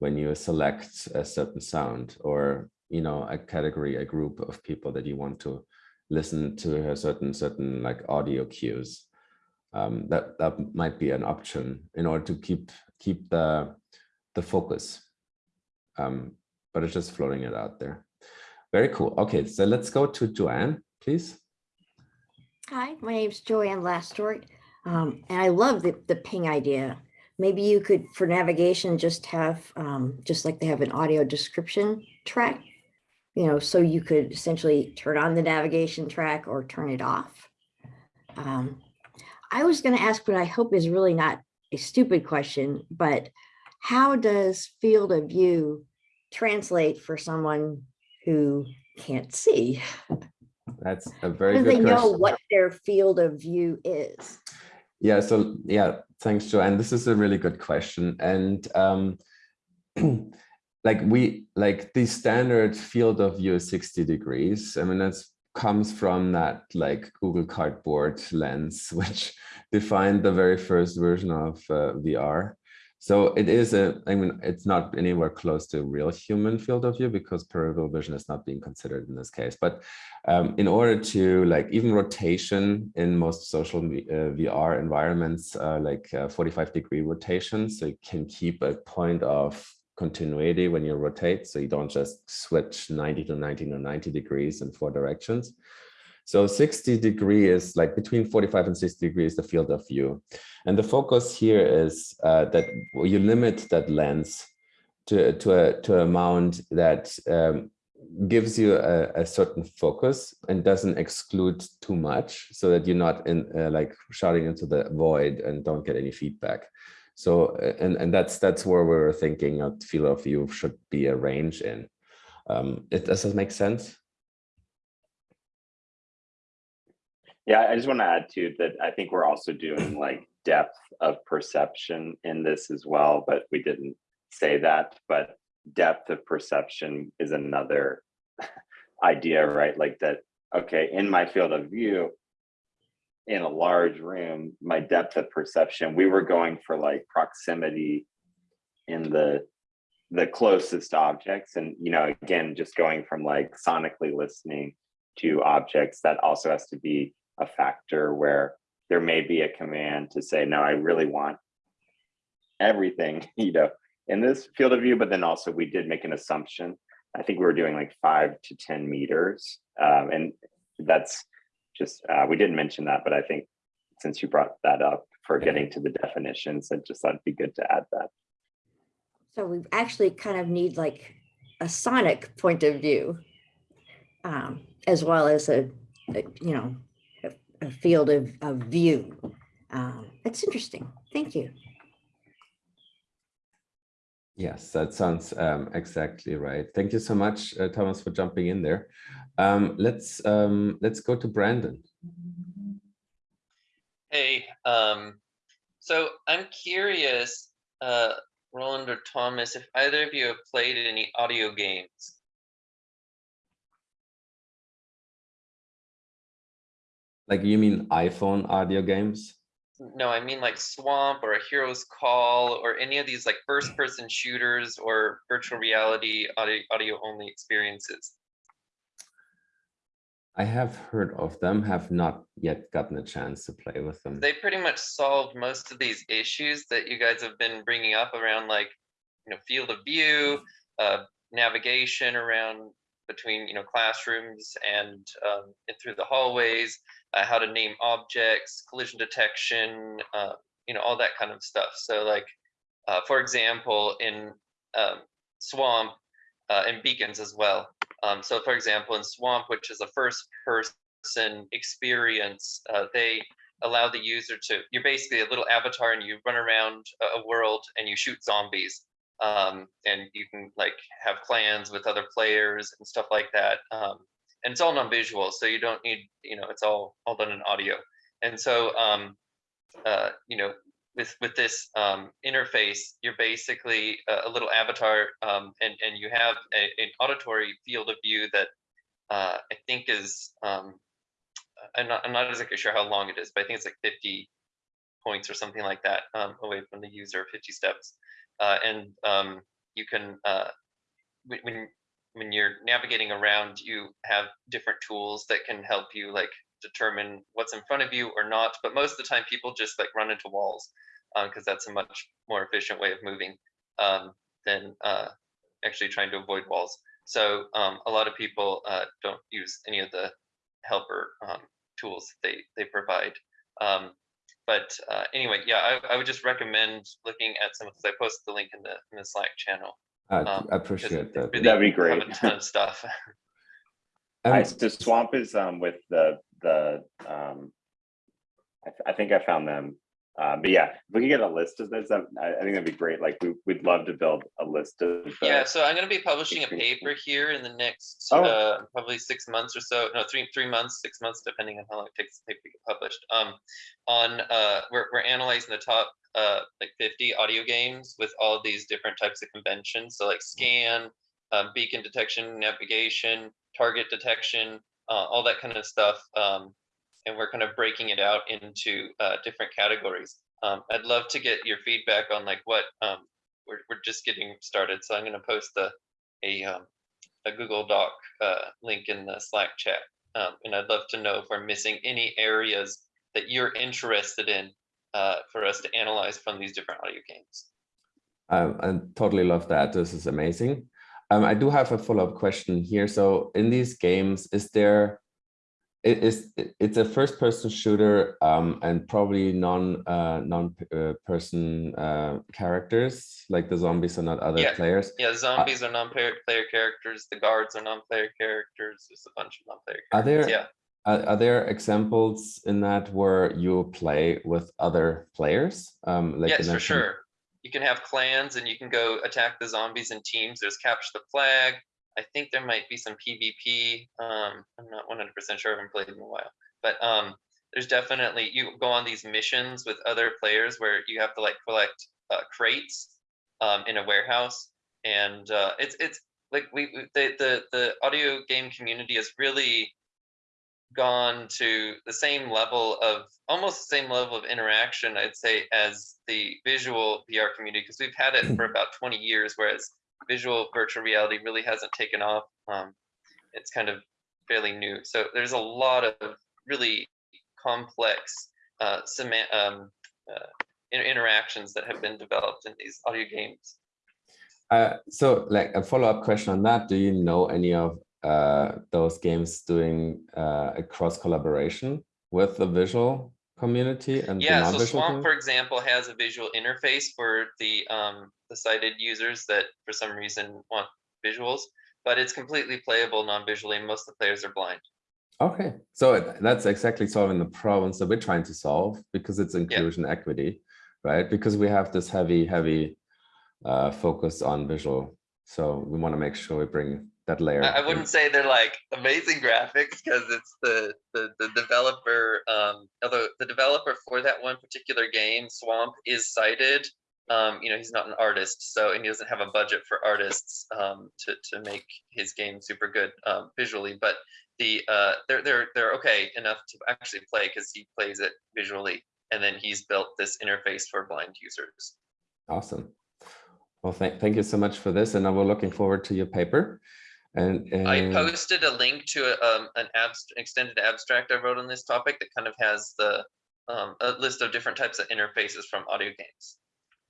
when you select a certain sound or you know a category, a group of people that you want to listen to a certain certain like audio cues. Um, that that might be an option in order to keep keep the the focus. Um, but it's just floating it out there. Very cool. Okay, so let's go to Joanne, please. Hi, my name's Joanne Lastort, um, and I love the, the ping idea. Maybe you could, for navigation, just have, um, just like they have an audio description track, you know, so you could essentially turn on the navigation track or turn it off. Um, I was going to ask what I hope is really not a stupid question, but how does field of view translate for someone who can't see? That's a very do they good know what their field of view is? Yeah, so yeah, thanks, Joanne. This is a really good question. And um, like we like the standard field of view is 60 degrees. I mean, that's comes from that like Google Cardboard lens, which defined the very first version of uh, VR. So it is a, I mean, it's not anywhere close to real human field of view because peripheral vision is not being considered in this case. But um, in order to like even rotation in most social uh, VR environments, uh, like uh, 45 degree rotation, so you can keep a point of continuity when you rotate, so you don't just switch 90 to 90 to 90 degrees in four directions. So 60 degree is like between 45 and 60 degrees, the field of view. And the focus here is uh, that you limit that lens to, to, a, to amount that um, gives you a, a, certain focus and doesn't exclude too much so that you're not in uh, like shouting into the void and don't get any feedback. So, and, and that's that's where we were thinking of field of view should be a range in. Um, it, does that make sense? Yeah, I just want to add to that. I think we're also doing like depth of perception in this as well, but we didn't say that. But depth of perception is another idea, right? Like that, okay, in my field of view, in a large room, my depth of perception, we were going for like proximity in the the closest objects. And you know, again, just going from like sonically listening to objects, that also has to be a factor where there may be a command to say, no, I really want everything, you know, in this field of view, but then also we did make an assumption. I think we were doing like five to 10 meters. Um, and that's just, uh, we didn't mention that, but I think since you brought that up for getting to the definitions, I just thought it'd be good to add that. So we actually kind of need like a sonic point of view um, as well as a, a, you know, a, a field of, of view. Um, that's interesting. Thank you. Yes, that sounds um, exactly right. Thank you so much, uh, Thomas, for jumping in there. Um, let's um, let's go to Brandon. Hey, um, so I'm curious, uh, Roland or Thomas, if either of you have played any audio games. Like you mean iPhone audio games? No, I mean like Swamp or A Hero's Call or any of these like first person shooters or virtual reality audio, audio only experiences. I have heard of them, have not yet gotten a chance to play with them. They pretty much solved most of these issues that you guys have been bringing up around like, you know, field of view, uh, navigation around between, you know, classrooms and, um, and through the hallways, uh, how to name objects, collision detection, uh, you know, all that kind of stuff. So like, uh, for example, in um, Swamp uh, and Beacons as well. Um, so for example, in Swamp, which is a first person experience, uh, they allow the user to, you're basically a little avatar and you run around a world and you shoot zombies. Um, and you can like have clans with other players and stuff like that. Um, and it's all non-visual, so you don't need, you know, it's all all done in audio. And so, um, uh, you know, with with this um, interface, you're basically a, a little avatar, um, and and you have a, an auditory field of view that uh, I think is, um, I'm not I'm not exactly sure how long it is, but I think it's like 50 points or something like that um, away from the user, 50 steps, uh, and um, you can uh, when when you're navigating around, you have different tools that can help you like determine what's in front of you or not. But most of the time, people just like run into walls because that's a much more efficient way of moving um, than uh, actually trying to avoid walls. So um, a lot of people uh, don't use any of the helper um, tools they they provide. Um, but uh, anyway, yeah, I, I would just recommend looking at some of those. I posted the link in the in the Slack channel. I Um, appreciate that. really That'd be great. A ton of stuff. Hi, Um, so Swamp is um with the the um. I, th- I think I found them. Uh, but yeah, if we could get a list of those, that, I, I think that'd be great. Like we we'd love to build a list of. the- Yeah, so I'm gonna be publishing a paper here in the next, Oh. uh, probably six months or so, no, three, three months, six months, depending on how long it takes the paper to get published. Um, on, uh, we're, we're analyzing the top, uh, like fifty audio games with all of these different types of conventions, so like scan, um, beacon detection, navigation, target detection, uh, all that kind of stuff. Um, and we're kind of breaking it out into, uh, different categories. Um, I'd love to get your feedback on like what, um, we're, we're just getting started, so I'm gonna post the, a, um, a Google Doc, uh, link in the Slack chat. Um, and I'd love to know if we're missing any areas that you're interested in, uh, for us to analyze from these different audio games. I totally love that. This is amazing. Um, I do have a follow-up question here. So in these games, is there, it is, it's a first-person shooter um, and probably non, uh, non-person uh, characters, like the zombies are not other Yeah. players. Yeah, zombies are non-player player characters, the guards are non-player characters, there's a bunch of non-player Are there- yeah. Are, are there examples in that where you play with other players? Um, like Yes, for sure. You can have clans and you can go attack the zombies in teams. There's capture the flag. I think there might be some PvP. Um, I'm not 100% sure. I haven't played in a while, but um, there's definitely you go on these missions with other players where you have to like collect uh, crates um, in a warehouse, and uh, it's it's like we the the the audio game community has really gone to the same level of almost the same level of interaction i'd say as the visual vr community because we've had it for about 20 years whereas visual virtual reality really hasn't taken off. Um, it's kind of fairly new. So there's a lot of really complex uh, um, uh, inter- interactions that have been developed in these audio games. Uh, so like a follow-up question on that, do you know any of uh, those games doing uh, a cross collaboration with the visual community and Yeah, so Swamp, for example, has a visual interface for the um the sighted users that for some reason want visuals, but it's completely playable non-visually. Most of the players are blind. Okay, so that's exactly solving the problems that we're trying to solve because it's inclusion equity, right? Because we have this heavy, heavy uh, focus on visual. So we want to make sure we bring that layer. I, I wouldn't say they're like amazing graphics because it's the, the the developer. Um, although the developer for that one particular game, Swamp, is sighted. Um, you know, he's not an artist, so and he doesn't have a budget for artists um, to to make his game super good um, visually. But the uh, they're they're they're okay enough to actually play because he plays it visually, and then he's built this interface for blind users. Awesome. Well, thank, thank you so much for this. And we're looking forward to your paper. And, I posted a link to a, um, an abst- extended abstract I wrote on this topic that kind of has the um, a list of different types of interfaces from audio games.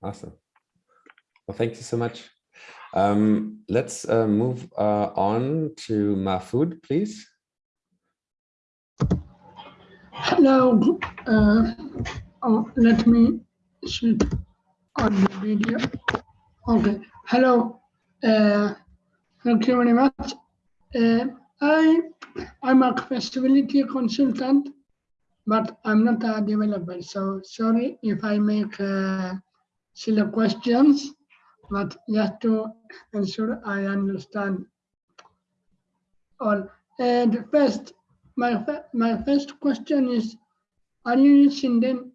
Awesome. Well, thank you so much. Um, let's uh, move uh, on to Mahfoud, please. Hello, uh, oh, let me shoot on the video. Okay, hello, uh, thank you very much. Uh, I, I'm a accessibility consultant, but I'm not a developer, so sorry if I make uh, silly questions, but just to ensure I understand all. And first, my, my first question is, are you using the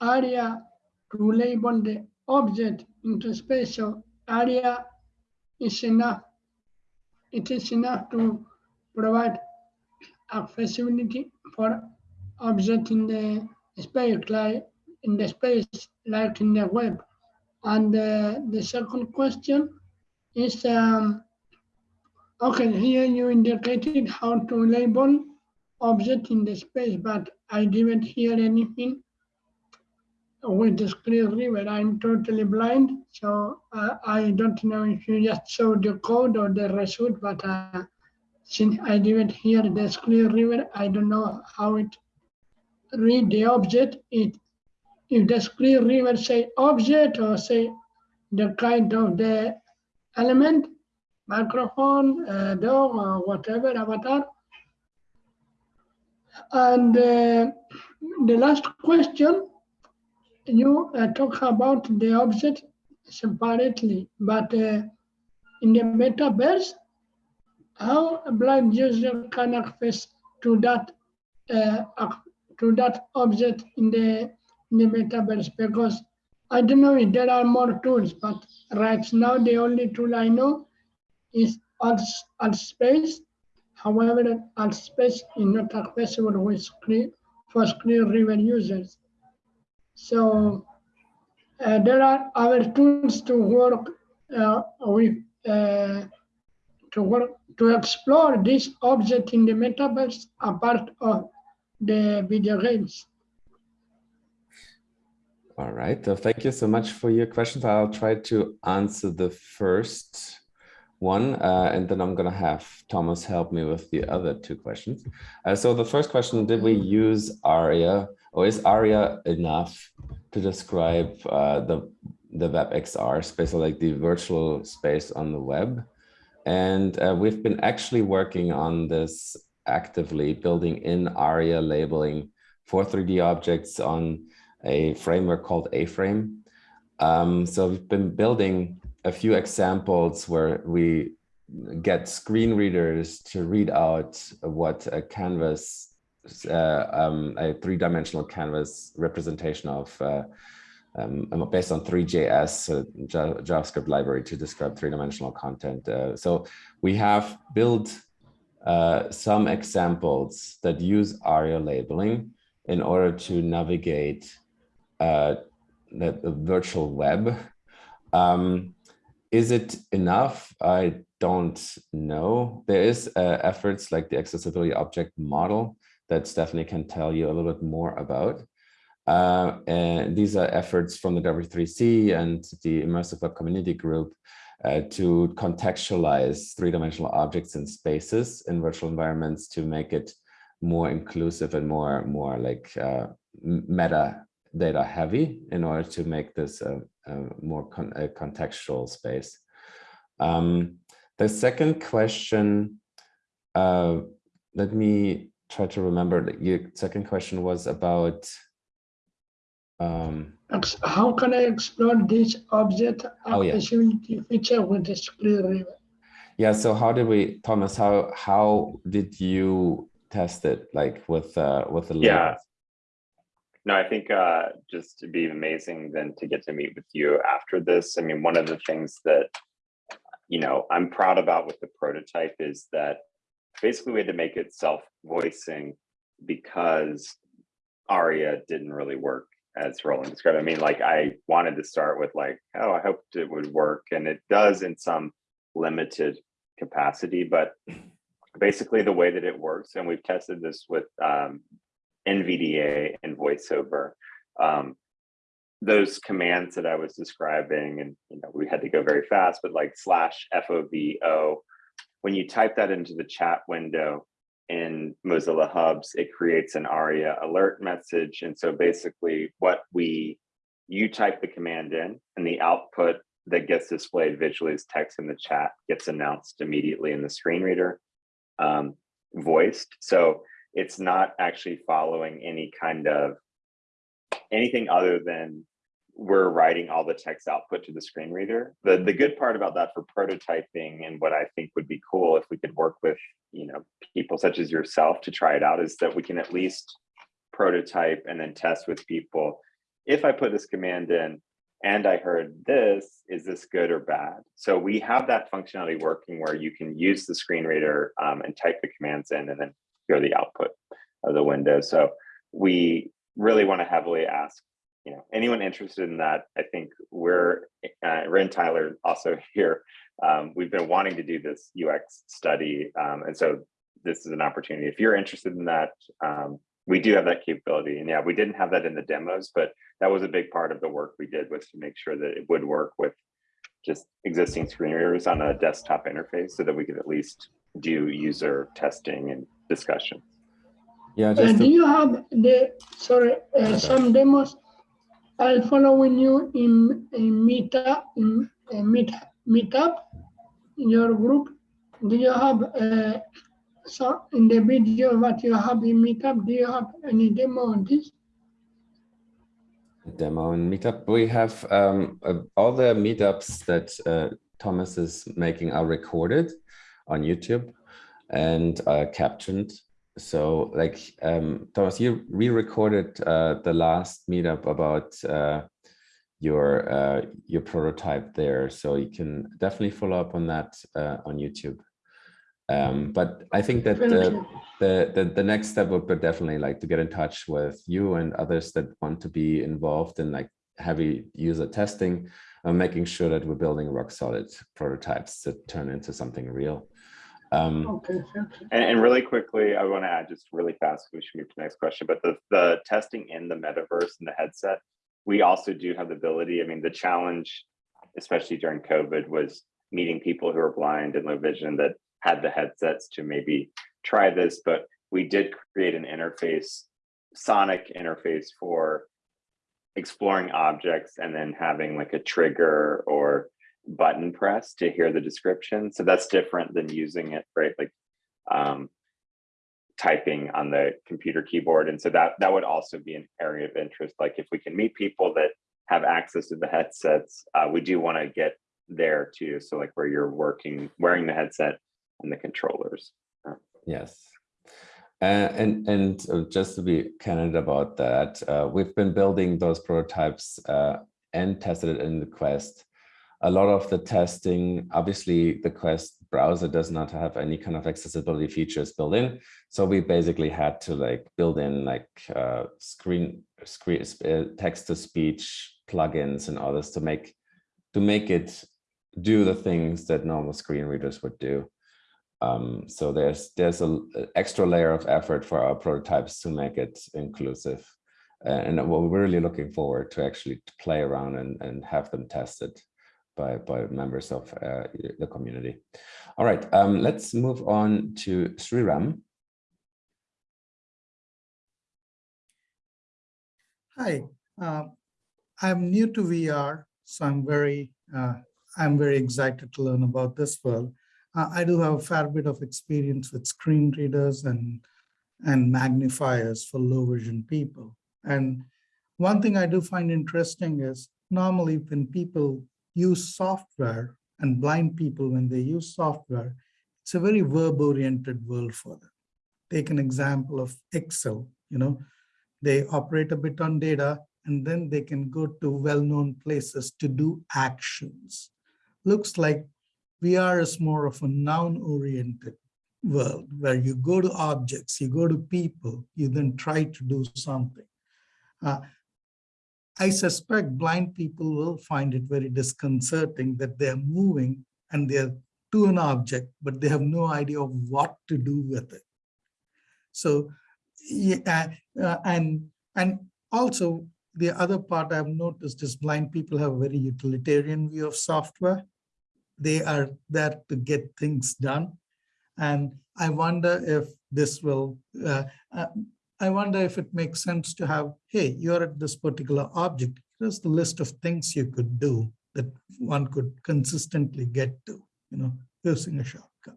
ARIA to label the object into space? So ARIA is enough, it is enough to provide accessibility for object in the space, like in the space, like in the web. And uh, the second question is, um, okay, here you indicated how to label object in the space, but I didn't hear anything with the screen reader. I'm totally blind, so uh, I don't know if you just show the code or the result, but uh, since I didn't hear the screen reader, I don't know how it read the object. It if the screen reader say object or say the kind of the element, microphone, uh, dog, or whatever avatar. And uh, the last question, you uh, talk about the object separately, but uh, in the metaverse, how a blind user can access to that uh, to that object in the in the metaverse? Because I don't know if there are more tools, but right now the only tool I know is Alt, Altspace. However, Altspace is not accessible with screen for screen reader users. So uh, there are other tools to work uh, with uh, to work to explore this object in the metaverse apart of the video games. All right, so thank you so much for your questions. I'll try to answer the first one, uh, and then I'm gonna have Thomas help me with the other two questions. Uh, so the first question, did we use ARIA, or is ARIA enough to describe uh, the, the WebXR space, or like the virtual space on the web? And uh, we've been actually working on this actively, building in ARIA labeling for 3D objects on a framework called A-Frame. Um, so we've been building a few examples where we get screen readers to read out what a canvas, uh, um, a three-dimensional canvas representation of uh, um, based on three.js, a JavaScript library to describe three-dimensional content. Uh, so we have built uh, some examples that use ARIA labeling in order to navigate uh, the, the, virtual web. Um, is it enough? I don't know. There is efforts like the accessibility object model that Stephanie can tell you a little bit more about. Uh, and these are efforts from the W3C and the Immersive Web Community Group uh, to contextualize three-dimensional objects and spaces in virtual environments to make it more inclusive and more, more like uh, meta data heavy in order to make this a, a more con a contextual space. Um, the second question, uh, let me try to remember that your second question was about um, how can I explore this object Oh, yeah. accessibility feature with the screen reader? yeah, so how did we, Thomas, how how did you test it like with uh with the Yeah. labels? No, I think uh, just to be amazing then to get to meet with you after this. I mean, one of the things that, you know, I'm proud about with the prototype is that basically we had to make it self-voicing because ARIA didn't really work as Roland described. I mean, like I wanted to start with like, oh, I hoped it would work. And it does in some limited capacity, but basically the way that it works, and we've tested this with um, NVDA and voiceover. Um, those commands that I was describing, and you know, we had to go very fast, but like slash FOVO, when you type that into the chat window in Mozilla Hubs, it creates an ARIA alert message. And so basically what we, you type the command in and the output that gets displayed visually as text in the chat gets announced immediately in the screen reader, um, voiced. So it's not actually following any kind of anything other than we're writing all the text output to the screen reader. The the good part about that for prototyping and what I think would be cool if we could work with, you know, people such as yourself to try it out is that we can at least prototype and then test with people. If I put this command in and I heard this, is this good or bad? So we have that functionality working where you can use the screen reader um, and type the commands in and then hear the output of the window. So we really want to heavily ask, you know, anyone interested in that. I think we're, uh, Ren Tyler also here um, we've been wanting to do this UX study. Um, and so this is an opportunity. If you're interested in that, um, we do have that capability. And yeah, we didn't have that in the demos, but that was a big part of the work we did was to make sure that it would work with just existing screen readers on a desktop interface so that we could at least do user testing and discussion. Yeah, Uh, do to, you have the, sorry, uh, some demos? I'm following you in, in Meetup, in uh, Meet, Meetup, in your group. Do you have, uh, so in the video what you have in Meetup, do you have any demo on this? demo and meetup. We have um, uh, all the meetups that uh, Thomas is making are recorded on YouTube and uh, captioned. So like um, Thomas, you re-recorded uh, the last meetup about uh, your uh, your prototype there. So you can definitely follow up on that uh, on YouTube. Um, but I think that uh, the, the the next step would be definitely like to get in touch with you and others that want to be involved in like heavy user testing and making sure that we're building rock solid prototypes that turn into something real. Um, Okay. And, and really quickly, I want to add just really fast, we should move to the next question, but the, the testing in the metaverse and the headset, we also do have the ability, I mean, the challenge, especially during COVID, was meeting people who are blind and low vision that had the headsets to maybe try this, but we did create an interface, sonic interface for exploring objects and then having like a trigger or button press to hear the description. So that's different than using it, right? Like um, typing on the computer keyboard. And so that, that would also be an area of interest. Like if we can meet people that have access to the headsets, uh, we do want to get there too. So like where you're working, wearing the headset and the controllers. Yes. Uh, and and uh, just to be candid about that, uh, we've been building those prototypes uh, and tested it in the Quest. A lot of the testing, obviously the Quest browser does not have any kind of accessibility features built in. So we basically had to like build in like uh, screen, screen uh, text to speech plugins and others to make to make it do the things that normal screen readers would do. Um, so there's there's a extra layer of effort for our prototypes to make it inclusive. And we're really looking forward to actually play around and, and have them tested by, by members of uh, the community. All right, um, let's move on to Sriram. Hi, uh, I'm new to VR, so I'm very uh, I'm very excited to learn about this world. Uh, I do have a fair bit of experience with screen readers and and magnifiers for low vision people. And one thing I do find interesting is normally when people use software and blind people when they use software, it's a very verb oriented world for them. Take an example of Excel, you know, they operate a bit on data and then they can go to well-known places to do actions. Looks like VR is more of a noun-oriented world where you go to objects, you go to people, you then try to do something. Uh, I suspect blind people will find it very disconcerting that they're moving and they're to an object, but they have no idea of what to do with it. So, yeah, uh, and and also the other part I've noticed is blind people have a very utilitarian view of software. They are there to get things done. And I wonder if this will, uh, uh, I wonder if it makes sense to have, hey, you're at this particular object. Here's the list of things you could do that one could consistently get to, you know, using a shortcut.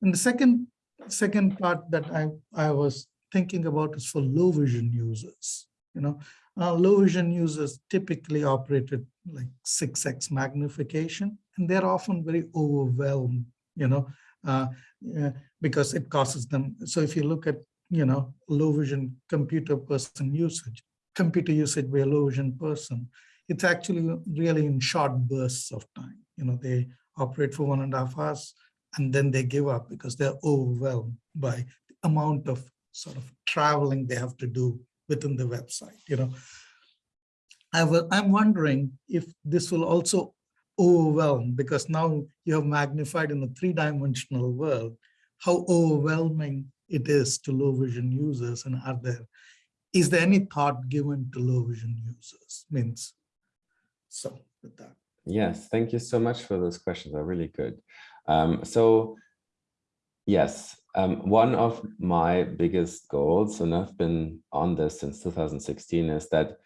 And the second second part that I, I was thinking about is for low vision users. You know, uh, low vision users typically operated like 6x magnification, and they're often very overwhelmed, you know, uh, because it causes them. So if you look at, you know, low vision computer person usage, computer usage by a low vision person, it's actually really in short bursts of time. You know, they operate for one and a half hours, and then they give up because they're overwhelmed by the amount of sort of traveling they have to do within the website, you know. I will, I'm wondering if this will also overwhelm because now you have magnified in a three-dimensional world, how overwhelming it is to low vision users and are there, is there any thought given to low vision users? Means, so with that. Yes, thank you so much for those questions. They're really good. Um, so, yes, um, one of my biggest goals, and I've been on this since 2016, is that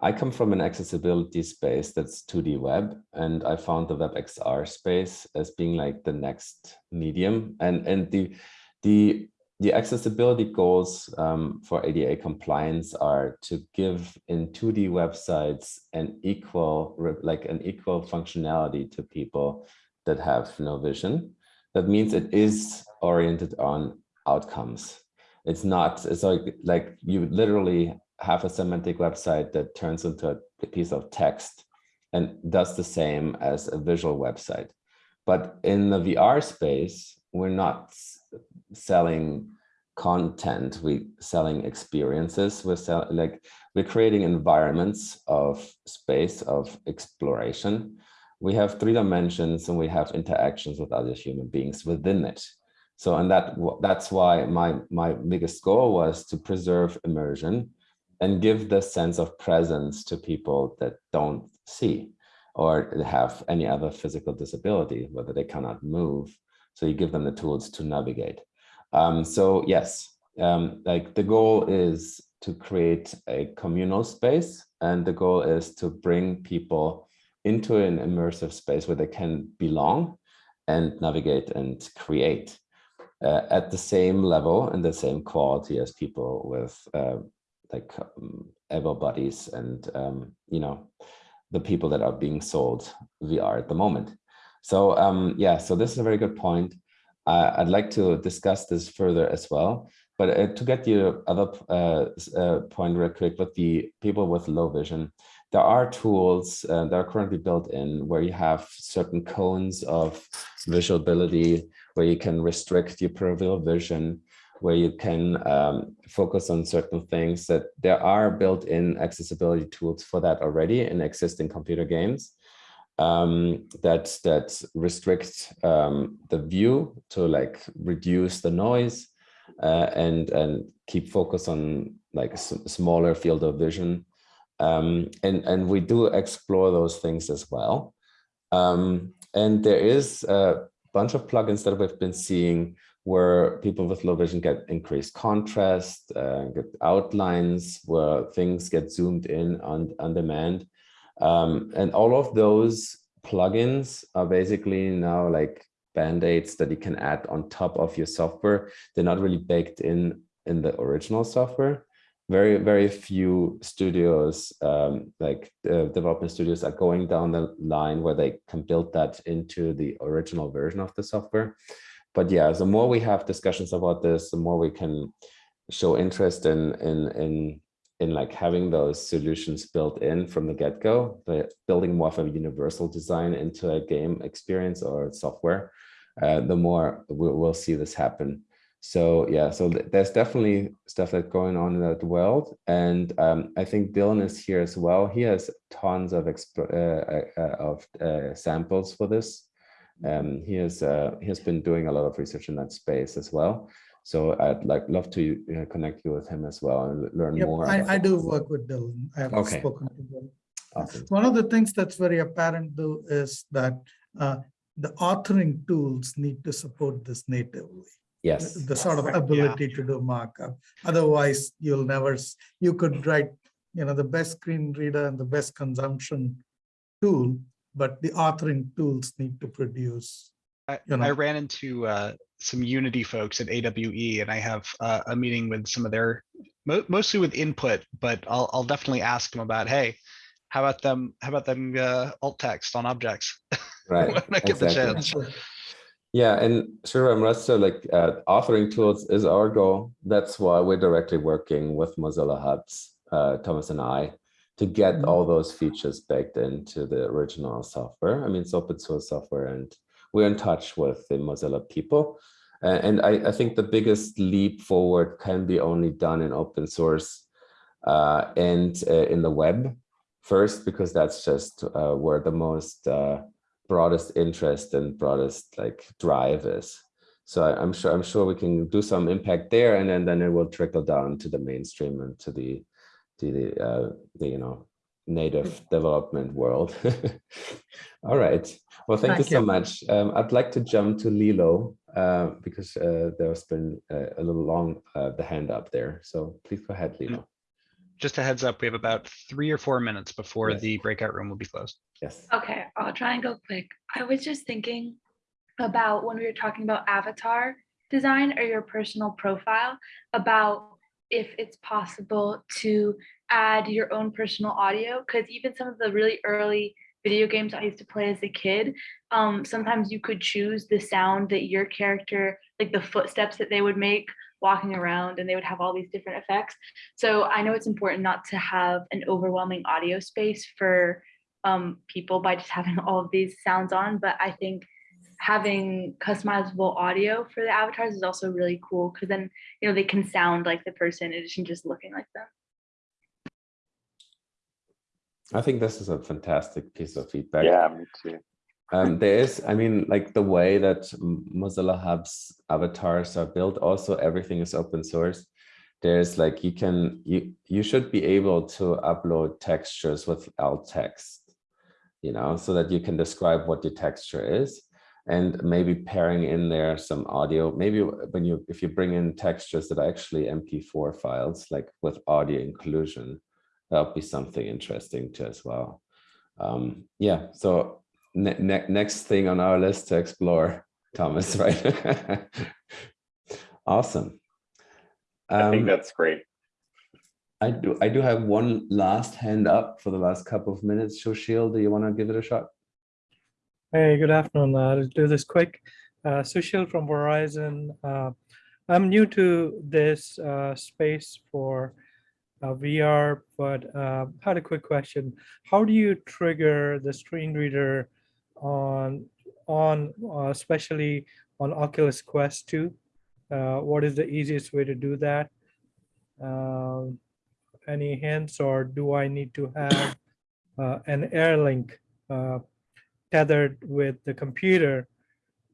I come from an accessibility space that's 2D web, and I found the WebXR space as being like the next medium. And, and the, the, the accessibility goals um, for ADA compliance are to give in 2D websites an equal, like an equal functionality to people that have no vision. That means it is oriented on outcomes. It's not, it's like, like you literally have a semantic website that turns into a piece of text and does the same as a visual website. But in the VR space, we're not selling content, we selling experiences, we're sell, like we're creating environments of space of exploration. We have three dimensions and we have interactions with other human beings within it. So and that that's why my my biggest goal was to preserve immersion and give the sense of presence to people that don't see or have any other physical disability, whether they cannot move. So you give them the tools to navigate. Um, so yes, um, like the goal is to create a communal space and the goal is to bring people into an immersive space where they can belong and navigate and create uh, at the same level and the same quality as people with uh, like um, able bodies and um, you know the people that are being sold VR at the moment. So um, yeah, so this is a very good point. I'd like to discuss this further as well. But uh, to get your other uh, uh, point real quick with the people with low vision, there are tools uh, that are currently built in where you have certain cones of visualability, where you can restrict your peripheral vision, where you can um, focus on certain things that there are built-in accessibility tools for that already in existing computer games um, that that restrict um, the view to like reduce the noise uh, and and keep focus on like a smaller field of vision. Um, and and we do explore those things as well. Um, and there is a bunch of plugins that we've been seeing where people with low vision get increased contrast, uh, get outlines, where things get zoomed in on, on demand. Um, and all of those plugins are basically now like band-aids that you can add on top of your software. They're not really baked in in the original software. Very, very few studios, um, like uh, development studios are going down the line where they can build that into the original version of the software but yeah, the more we have discussions about this, the more we can show interest in in in in like having those solutions built in from the get-go, building more of a universal design into a game experience or software, uh, the more we'll, we'll see this happen. So yeah, so th there's definitely stuff that's going on in that world. And um, I think Dylan is here as well. He has tons of, uh, uh, of uh, samples for this. Um, he has uh, he has been doing a lot of research in that space as well. So I'd like love to uh, connect you with him as well and learn Yep, more. I, I do work with Dylan. I have Okay. spoken to Dylan. Awesome. One of the things that's very apparent though is that uh, the authoring tools need to support this natively. Yes. The sort of Right, yeah. ability to do markup. Otherwise, you'll never, you could write, you know, the best screen reader and the best consumption tool, but the authoring tools need to produce. I, you I ran into uh, some Unity folks at AWE, and I have uh, a meeting with some of their mo- mostly with input, but I'll I'll definitely ask them about hey, how about them? How about them uh, alt text on objects Right. when I get the chance? Yeah, and sure, I'm Resta, like uh, authoring tools is our goal. That's why we're directly working with Mozilla Hubs, uh, Thomas and I, to get Mhm. all those features baked into the original software. I mean, it's open source software and we're in touch with the Mozilla people. Uh, and I, I think the biggest leap forward can be only done in open source uh, and uh, in the web first, because that's just uh, where the most uh, broadest interest and broadest like drive is. So I, I'm sure I'm sure we can do some impact there, and then then it will trickle down to the mainstream and to the to the uh, the you know native development world. All right. Well, thank, you Thank so much. Um, I'd like to jump to Lilo uh, because uh, there's been uh, a little long uh, the hand up there. So please go ahead, Lilo. Just a heads up, we have about three or four minutes before Yes. the breakout room will be closed. Yes. Okay, I'll try and go quick. I was just thinking about when we were talking about avatar design or your personal profile, about if it's possible to add your own personal audio, because even some of the really early video games I used to play as a kid, um, sometimes you could choose the sound that your character, like the footsteps that they would make walking around, and they would have all these different effects. So I know it's important not to have an overwhelming audio space for um, people by just having all of these sounds on, but I think having customizable audio for the avatars is also really cool because then you know they can sound like the person in addition just looking like them. I think this is a fantastic piece of feedback. Yeah, me too. Um, there is, I mean, like the way that Mozilla Hub's avatars are built, also everything is open source. There's like, you can, you, you should be able to upload textures with alt text, you know, so that you can describe what your texture is and maybe pairing in there some audio. Maybe when you, if you bring in textures that are actually MP4 files, like with audio inclusion, that'll be something interesting too as well. Um, yeah, so ne ne next thing on our list to explore, Thomas, right? awesome. I think Um, that's great. I do I do have one last hand up for the last couple of minutes. Sushil, do you want to give it a shot? Hey, good afternoon. Uh, I'll do this quick. Uh, Sushil from Verizon. Uh, I'm new to this uh, space for uh, VR, but uh, had a quick question. How do you trigger the screen reader on, on uh, especially on Oculus Quest 2? Uh, what is the easiest way to do that? Um, any hints, or do I need to have uh, an Airlink uh, tethered with the computer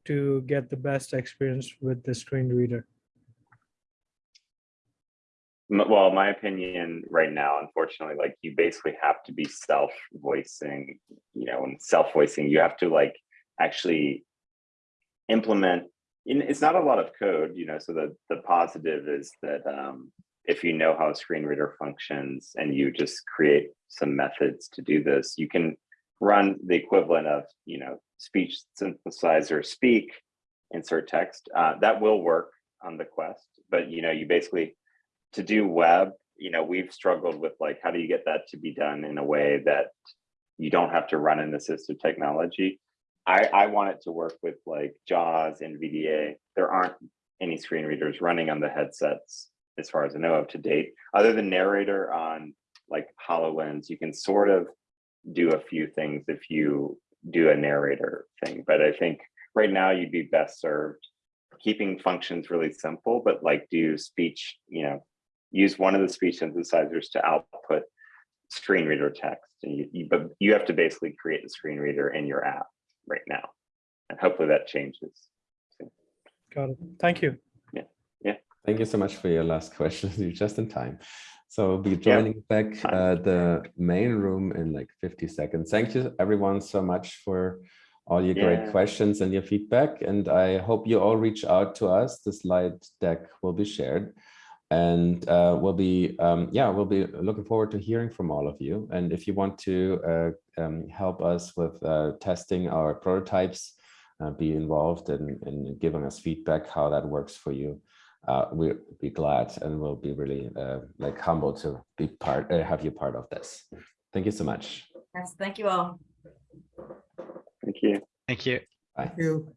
to get the best experience with the screen reader. Well, my opinion right now, unfortunately, like you basically have to be self-voicing, you know, and self-voicing, you have to like actually implement, in, it's not a lot of code, you know, so the, the positive is that um, if you know how a screen reader functions and you just create some methods to do this, you can run the equivalent of, you know, speech synthesizer speak, insert text. Uh, that will work on the Quest, but you know, you basically to do web, you know, we've struggled with like, how do you get that to be done in a way that you don't have to run an assistive technology? I, I want it to work with like JAWS, and NVDA. There aren't any screen readers running on the headsets as far as I know of to date, other than narrator on like HoloLens, you can sort of do a few things if you do a narrator thing. But I think right now you'd be best served keeping functions really simple, but like do speech, you know, use one of the speech synthesizers to output screen reader text. And you, you, but you have to basically create the screen reader in your app right now. And hopefully that changes. Got it. Thank you. Yeah. Yeah. Thank you so much for your last question. You're just in time. So we'll be joining back uh, the main room in like 50 seconds. Thank you everyone so much for all your great questions and your feedback. And I hope you all reach out to us. The slide deck will be shared. And uh, we'll be, um, yeah, we'll be looking forward to hearing from all of you. And if you want to uh, um, help us with uh, testing our prototypes, uh, be involved in, in giving us feedback how that works for you uh, we'll be glad and we'll be really uh, like humbled to be part, uh, have you part of this. Thank you so much. Yes, thank you all. Thank you. Thank you. Bye. You.